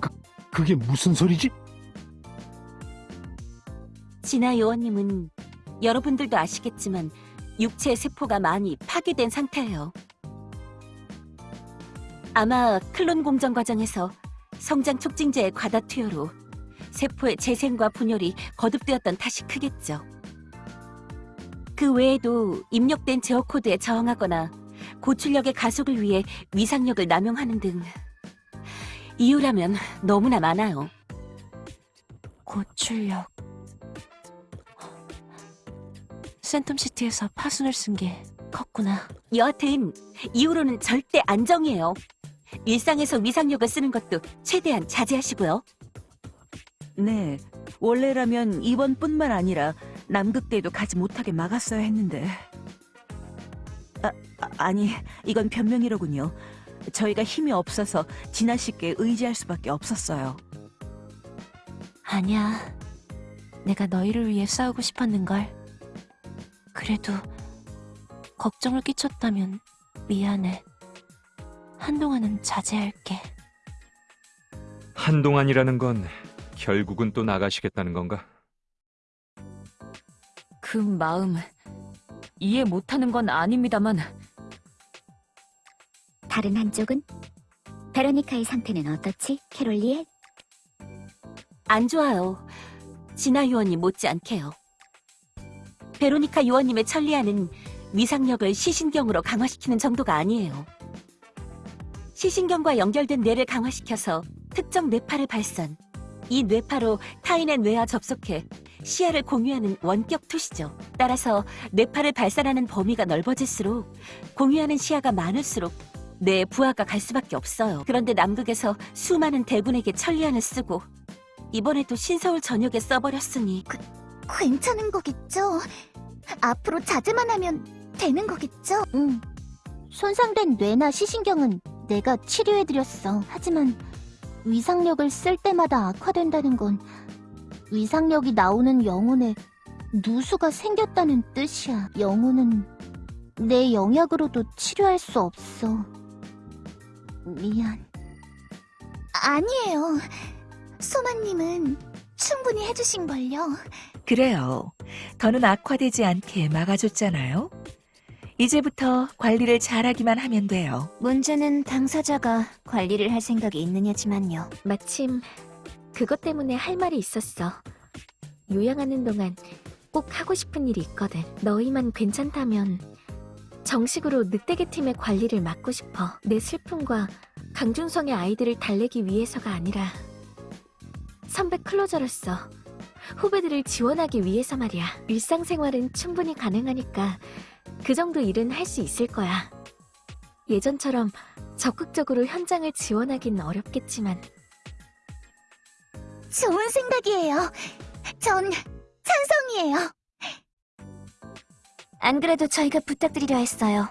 그, 그게 무슨 소리지? 진아 요원님은 여러분들도 아시겠지만 육체 세포가 많이 파괴된 상태예요. 아마 클론 공정 과정에서 성장 촉진제의 과다 투여로 세포의 재생과 분열이 거듭되었던 탓이 크겠죠. 그 외에도 입력된 제어 코드에 저항하거나 고출력의 가속을 위해 위상력을 남용하는 등 이유라면 너무나 많아요. 고출력. 센텀시티에서 파순을 쓴 게 컸구나. 여하튼 이후로는 절대 안정이에요. 일상에서 위상력을 쓰는 것도 최대한 자제하시고요. 네, 원래라면 이번뿐만 아니라 남극대도 가지 못하게 막았어야 했는데. 아, 아, 아니, 이건 변명이로군요. 저희가 힘이 없어서 진아 씨께 의지할 수밖에 없었어요. 아니야. 내가 너희를 위해 싸우고 싶었는걸. 그래도 걱정을 끼쳤다면 미안해. 한동안은 자제할게. 한동안이라는 건 결국은 또 나가시겠다는 건가? 그 마음 이해 못하는 건 아닙니다만 다른 한쪽은? 베로니카의 상태는 어떻지, 캐롤리에? 안 좋아요. 진아 요원이 못지않게요. 베로니카 요원님의 천리안은 위상력을 시신경으로 강화시키는 정도가 아니에요. 시신경과 연결된 뇌를 강화시켜서 특정 뇌파를 발산. 이 뇌파로 타인의 뇌와 접속해 시야를 공유하는 원격 투시죠. 따라서 뇌파를 발산하는 범위가 넓어질수록 공유하는 시야가 많을수록 뇌 부하가 갈 수밖에 없어요. 그런데 남극에서 수많은 대군에게 천리안을 쓰고 이번에도 신서울 전역에 써버렸으니 괜찮은 거겠죠? 앞으로 자제만 하면 되는 거겠죠? 응. 손상된 뇌나 시신경은 내가 치료해드렸어. 하지만 위상력을 쓸 때마다 악화된다는 건 위상력이 나오는 영혼에 누수가 생겼다는 뜻이야. 영혼은 내 영약으로도 치료할 수 없어. 미안. 아니에요. 소마님은 충분히 해주신 걸요. 그래요. 더는 악화되지 않게 막아줬잖아요. 이제부터 관리를 잘하기만 하면 돼요. 문제는 당사자가 관리를 할 생각이 있느냐지만요. 마침 그것 때문에 할 말이 있었어. 요양하는 동안 꼭 하고 싶은 일이 있거든. 너희만 괜찮다면 정식으로 늑대계 팀의 관리를 맡고 싶어. 내 슬픔과 강준성의 아이들을 달래기 위해서가 아니라 선배 클로저로서 후배들을 지원하기 위해서 말이야. 일상생활은 충분히 가능하니까 그 정도 일은 할 수 있을 거야. 예전처럼 적극적으로 현장을 지원하긴 어렵겠지만 좋은 생각이에요. 전 찬성이에요. 안 그래도 저희가 부탁드리려 했어요.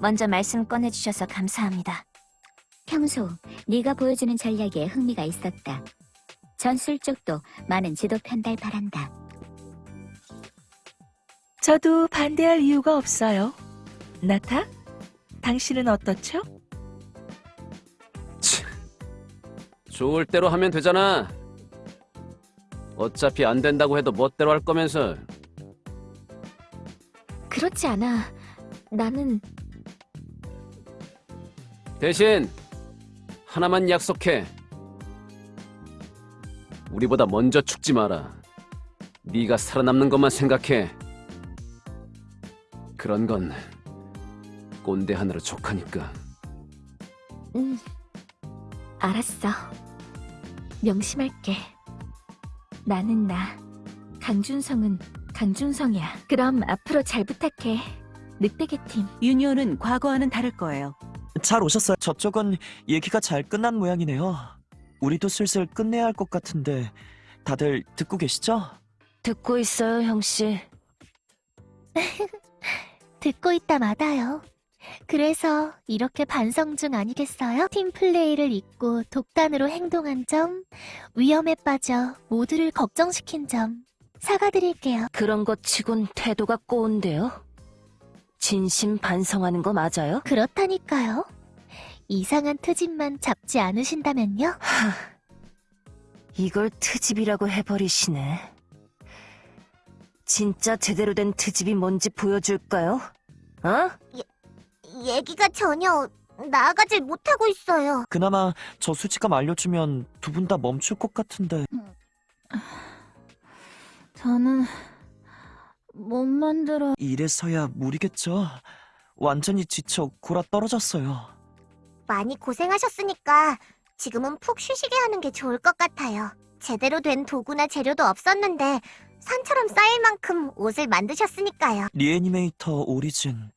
먼저 말씀 꺼내주셔서 감사합니다. 평소 네가 보여주는 전략에 흥미가 있었다. 전술 쪽도 많은 지도 편달 바란다. 저도 반대할 이유가 없어요. 나타? 당신은 어떻죠? 좋을 대로 하면 되잖아. 어차피 안 된다고 해도 멋대로 할 거면서. 그렇지 않아. 나는 대신 하나만 약속해. 우리보다 먼저 죽지 마라. 네가 살아남는 것만 생각해. 그런 건 꼰대 하나로 족하니까. 음, 알았어. 명심할게. 나는 나, 강준성은 강준성이야. 그럼 앞으로 잘 부탁해. 늑대계 팀. 유니온은 과거와는 다를 거예요. 잘 오셨어요. 저쪽은 얘기가 잘 끝난 모양이네요. 우리도 슬슬 끝내야 할 것 같은데 다들 듣고 계시죠? 듣고 있어요, 형씨. 듣고 있다 마다요. 그래서 이렇게 반성 중 아니겠어요? 팀플레이를 잊고 독단으로 행동한 점, 위험에 빠져 모두를 걱정시킨 점, 사과드릴게요. 그런 것 치곤 태도가 꼬운데요? 진심 반성하는 거 맞아요? 그렇다니까요. 이상한 트집만 잡지 않으신다면요? 이걸 트집이라고 해버리시네. 진짜 제대로 된 트집이 뭔지 보여줄까요? 어? 얘기가 전혀 나아가질 못하고 있어요. 그나마 저 수치감 알려주면 두 분 다 멈출 것 같은데 저는 못 만들어. 이래서야 무리겠죠? 완전히 지쳐 골아 떨어졌어요. 많이 고생하셨으니까 지금은 푹 쉬시게 하는 게 좋을 것 같아요. 제대로 된 도구나 재료도 없었는데 산처럼 쌓일 만큼 옷을 만드셨으니까요. 리애니메이터 오리진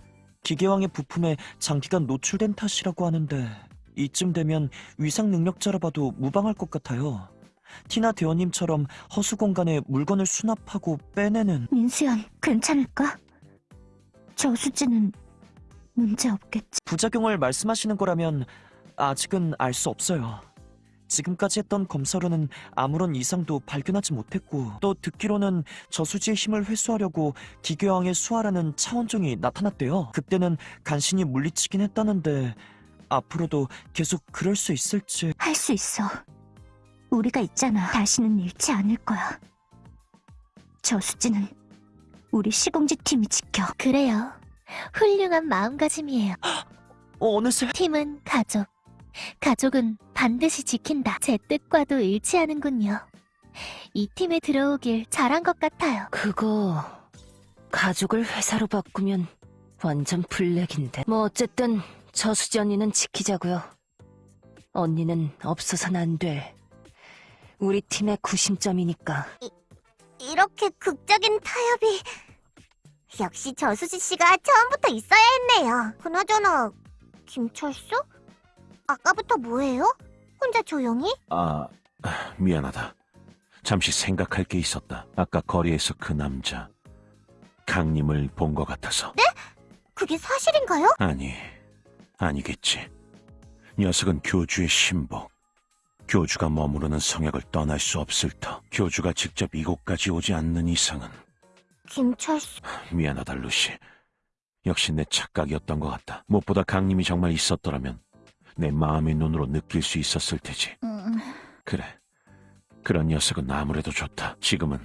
기계왕의 부품에 장기간 노출된 탓이라고 하는데 이쯤 되면 위상 능력자라 봐도 무방할 것 같아요. 티나 대원님처럼 허수 공간에 물건을 수납하고 빼내는 민수연, 괜찮을까? 저수지는 문제 없겠지. 부작용을 말씀하시는 거라면 아직은 알 수 없어요. 지금까지 했던 검사로는 아무런 이상도 발견하지 못했고 또 듣기로는 저수지의 힘을 회수하려고 기계왕의 수하라는 차원종이 나타났대요. 그때는 간신히 물리치긴 했다는데 앞으로도 계속 그럴 수 있을지 할 수 있어. 우리가 있잖아. 다시는 잃지 않을 거야. 저수지는 우리 시공지 팀이 지켜. 그래요. 훌륭한 마음가짐이에요. 어느새 팀은 가족. 가족은 반드시 지킨다. 제 뜻과도 일치하는군요. 이 팀에 들어오길 잘한 것 같아요. 그거 가족을 회사로 바꾸면 완전 블랙인데. 뭐 어쨌든 저수지 언니는 지키자고요. 언니는 없어선 안 돼. 우리 팀의 구심점이니까. 이렇게 극적인 타협이 역시 저수지 씨가 처음부터 있어야 했네요. 그나저나 김철수? 아까부터 뭐해요? 혼자 조용히? 아, 미안하다. 잠시 생각할 게 있었다. 아까 거리에서 그 남자 강림을 본 것 같아서. 네? 그게 사실인가요? 아니, 아니겠지. 녀석은 교주의 신복. 교주가 머무르는 성역을 떠날 수 없을 터. 교주가 직접 이곳까지 오지 않는 이상은 김철수 미안하다, 루시. 역시 내 착각이었던 것 같다. 무엇보다 강림이 정말 있었더라면 내 마음의 눈으로 느낄 수 있었을 테지. 그래. 그런 녀석은 아무래도 좋다. 지금은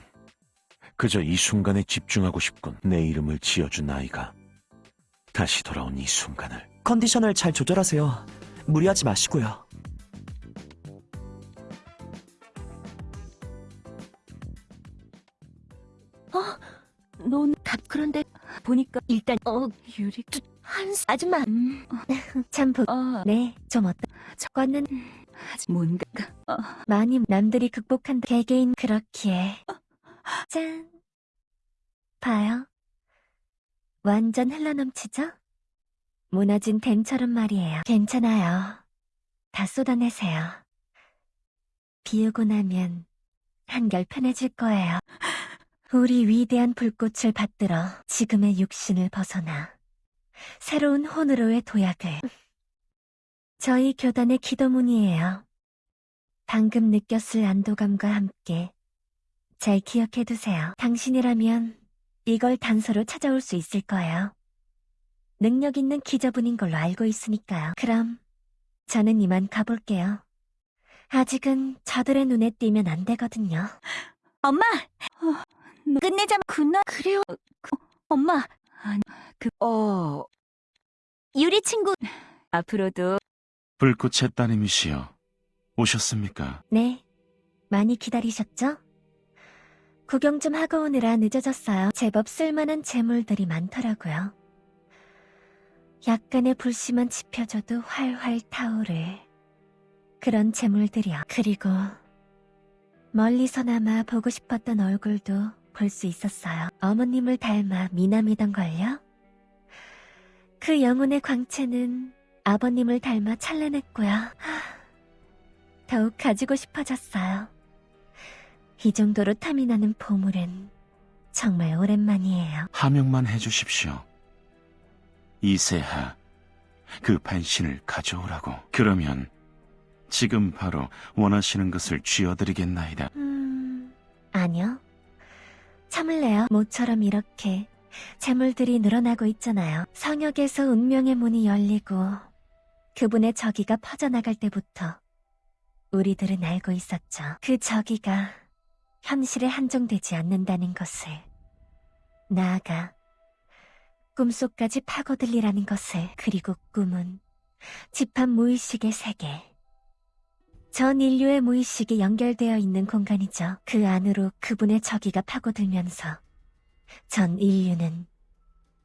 그저 이 순간에 집중하고 싶군. 내 이름을 지어준 아이가 다시 돌아온 이 순간을. 컨디션을 잘 조절하세요. 무리하지 마시고요. 넌답 그런데 보니까 일단 어 유리 한 아줌마. 음, 참 부... 어, 네, 좀 어떠... 저거는 뭔가. 어, 많이 남들이 극복한 개개인 그렇기에. 짠. 봐요. 완전 흘러넘치죠? 무너진 댐처럼 말이에요. 괜찮아요. 다 쏟아내세요. 비우고 나면 한결 편해질 거예요 우리 위대한 불꽃을 받들어 지금의 육신을 벗어나 새로운 혼으로의 도약을 저희 교단의 기도문이에요. 방금 느꼈을 안도감과 함께 잘 기억해두세요. 당신이라면 이걸 단서로 찾아올 수 있을 거예요. 능력 있는 기저분인 걸로 알고 있으니까요. 그럼 저는 이만 가볼게요. 아직은 저들의 눈에 띄면 안 되거든요. 엄마 어, 끝내자 그나 그래요 그, 엄마 아니 그어 유리 친구 앞으로도 불꽃의 따님이시여 오셨습니까? 네, 많이 기다리셨죠? 구경 좀 하고 오느라 늦어졌어요. 제법 쓸만한 재물들이 많더라고요. 약간의 불씨만 지펴줘도 활활 타오를 그런 재물들이요. 그리고 멀리서나마 보고 싶었던 얼굴도 볼 수 있었어요. 어머님을 닮아 미남이던걸요? 그 영혼의 광채는 아버님을 닮아 찬란했고요. 하, 더욱 가지고 싶어졌어요. 이 정도로 탐이 나는 보물은 정말 오랜만이에요. 하명만 해주십시오. 이세하, 그 반신을 가져오라고. 그러면 지금 바로 원하시는 것을 쥐어드리겠나이다. 음, 아니요. 참을래요. 모처럼 이렇게 재물들이 늘어나고 있잖아요. 성역에서 운명의 문이 열리고 그분의 저기가 퍼져나갈 때부터 우리들은 알고 있었죠. 그 저기가 현실에 한정되지 않는다는 것을. 나아가 꿈속까지 파고들리라는 것을. 그리고 꿈은 집합 무의식의 세계. 전 인류의 무의식이 연결되어 있는 공간이죠. 그 안으로 그분의 저기가 파고들면서 전 인류는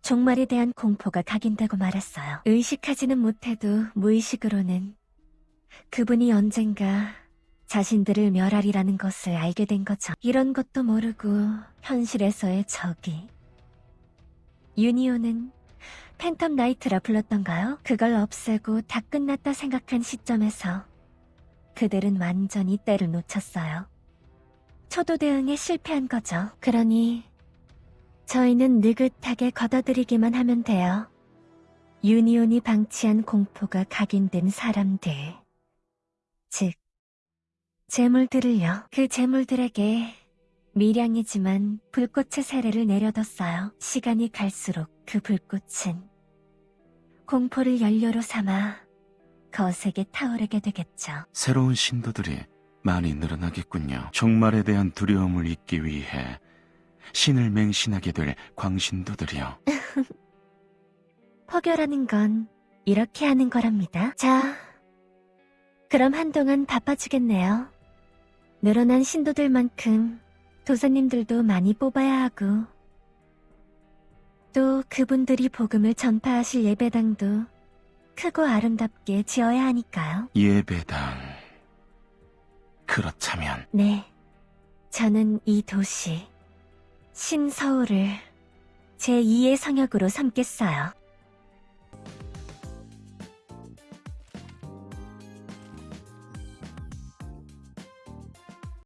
종말에 대한 공포가 각인되고 말았어요. 의식하지는 못해도 무의식으로는 그분이 언젠가 자신들을 멸하리라는 것을 알게 된 거죠. 이런 것도 모르고 현실에서의 적이. 유니온은 팬텀 나이트라 불렀던가요? 그걸 없애고 다 끝났다 생각한 시점에서 그들은 완전히 때를 놓쳤어요. 초도 대응에 실패한 거죠. 그러니 저희는 느긋하게 걷어들이기만 하면 돼요. 유니온이 방치한 공포가 각인된 사람들. 즉, 재물들을요. 그 재물들에게 미량이지만 불꽃의 세례를 내려뒀어요. 시간이 갈수록 그 불꽃은 공포를 연료로 삼아 거세게 타오르게 되겠죠. 새로운 신도들이 많이 늘어나겠군요. 종말에 대한 두려움을 잊기 위해 신을 맹신하게 될 광신도들이요. 포교라는 건 이렇게 하는 거랍니다. 자, 그럼 한동안 바빠지겠네요. 늘어난 신도들만큼 도사님들도 많이 뽑아야 하고, 또 그분들이 복음을 전파하실 예배당도 크고 아름답게 지어야 하니까요. 예배당. 그렇다면 네. 저는 이 도시, 신서울을 제2의 성역으로 삼겠어요.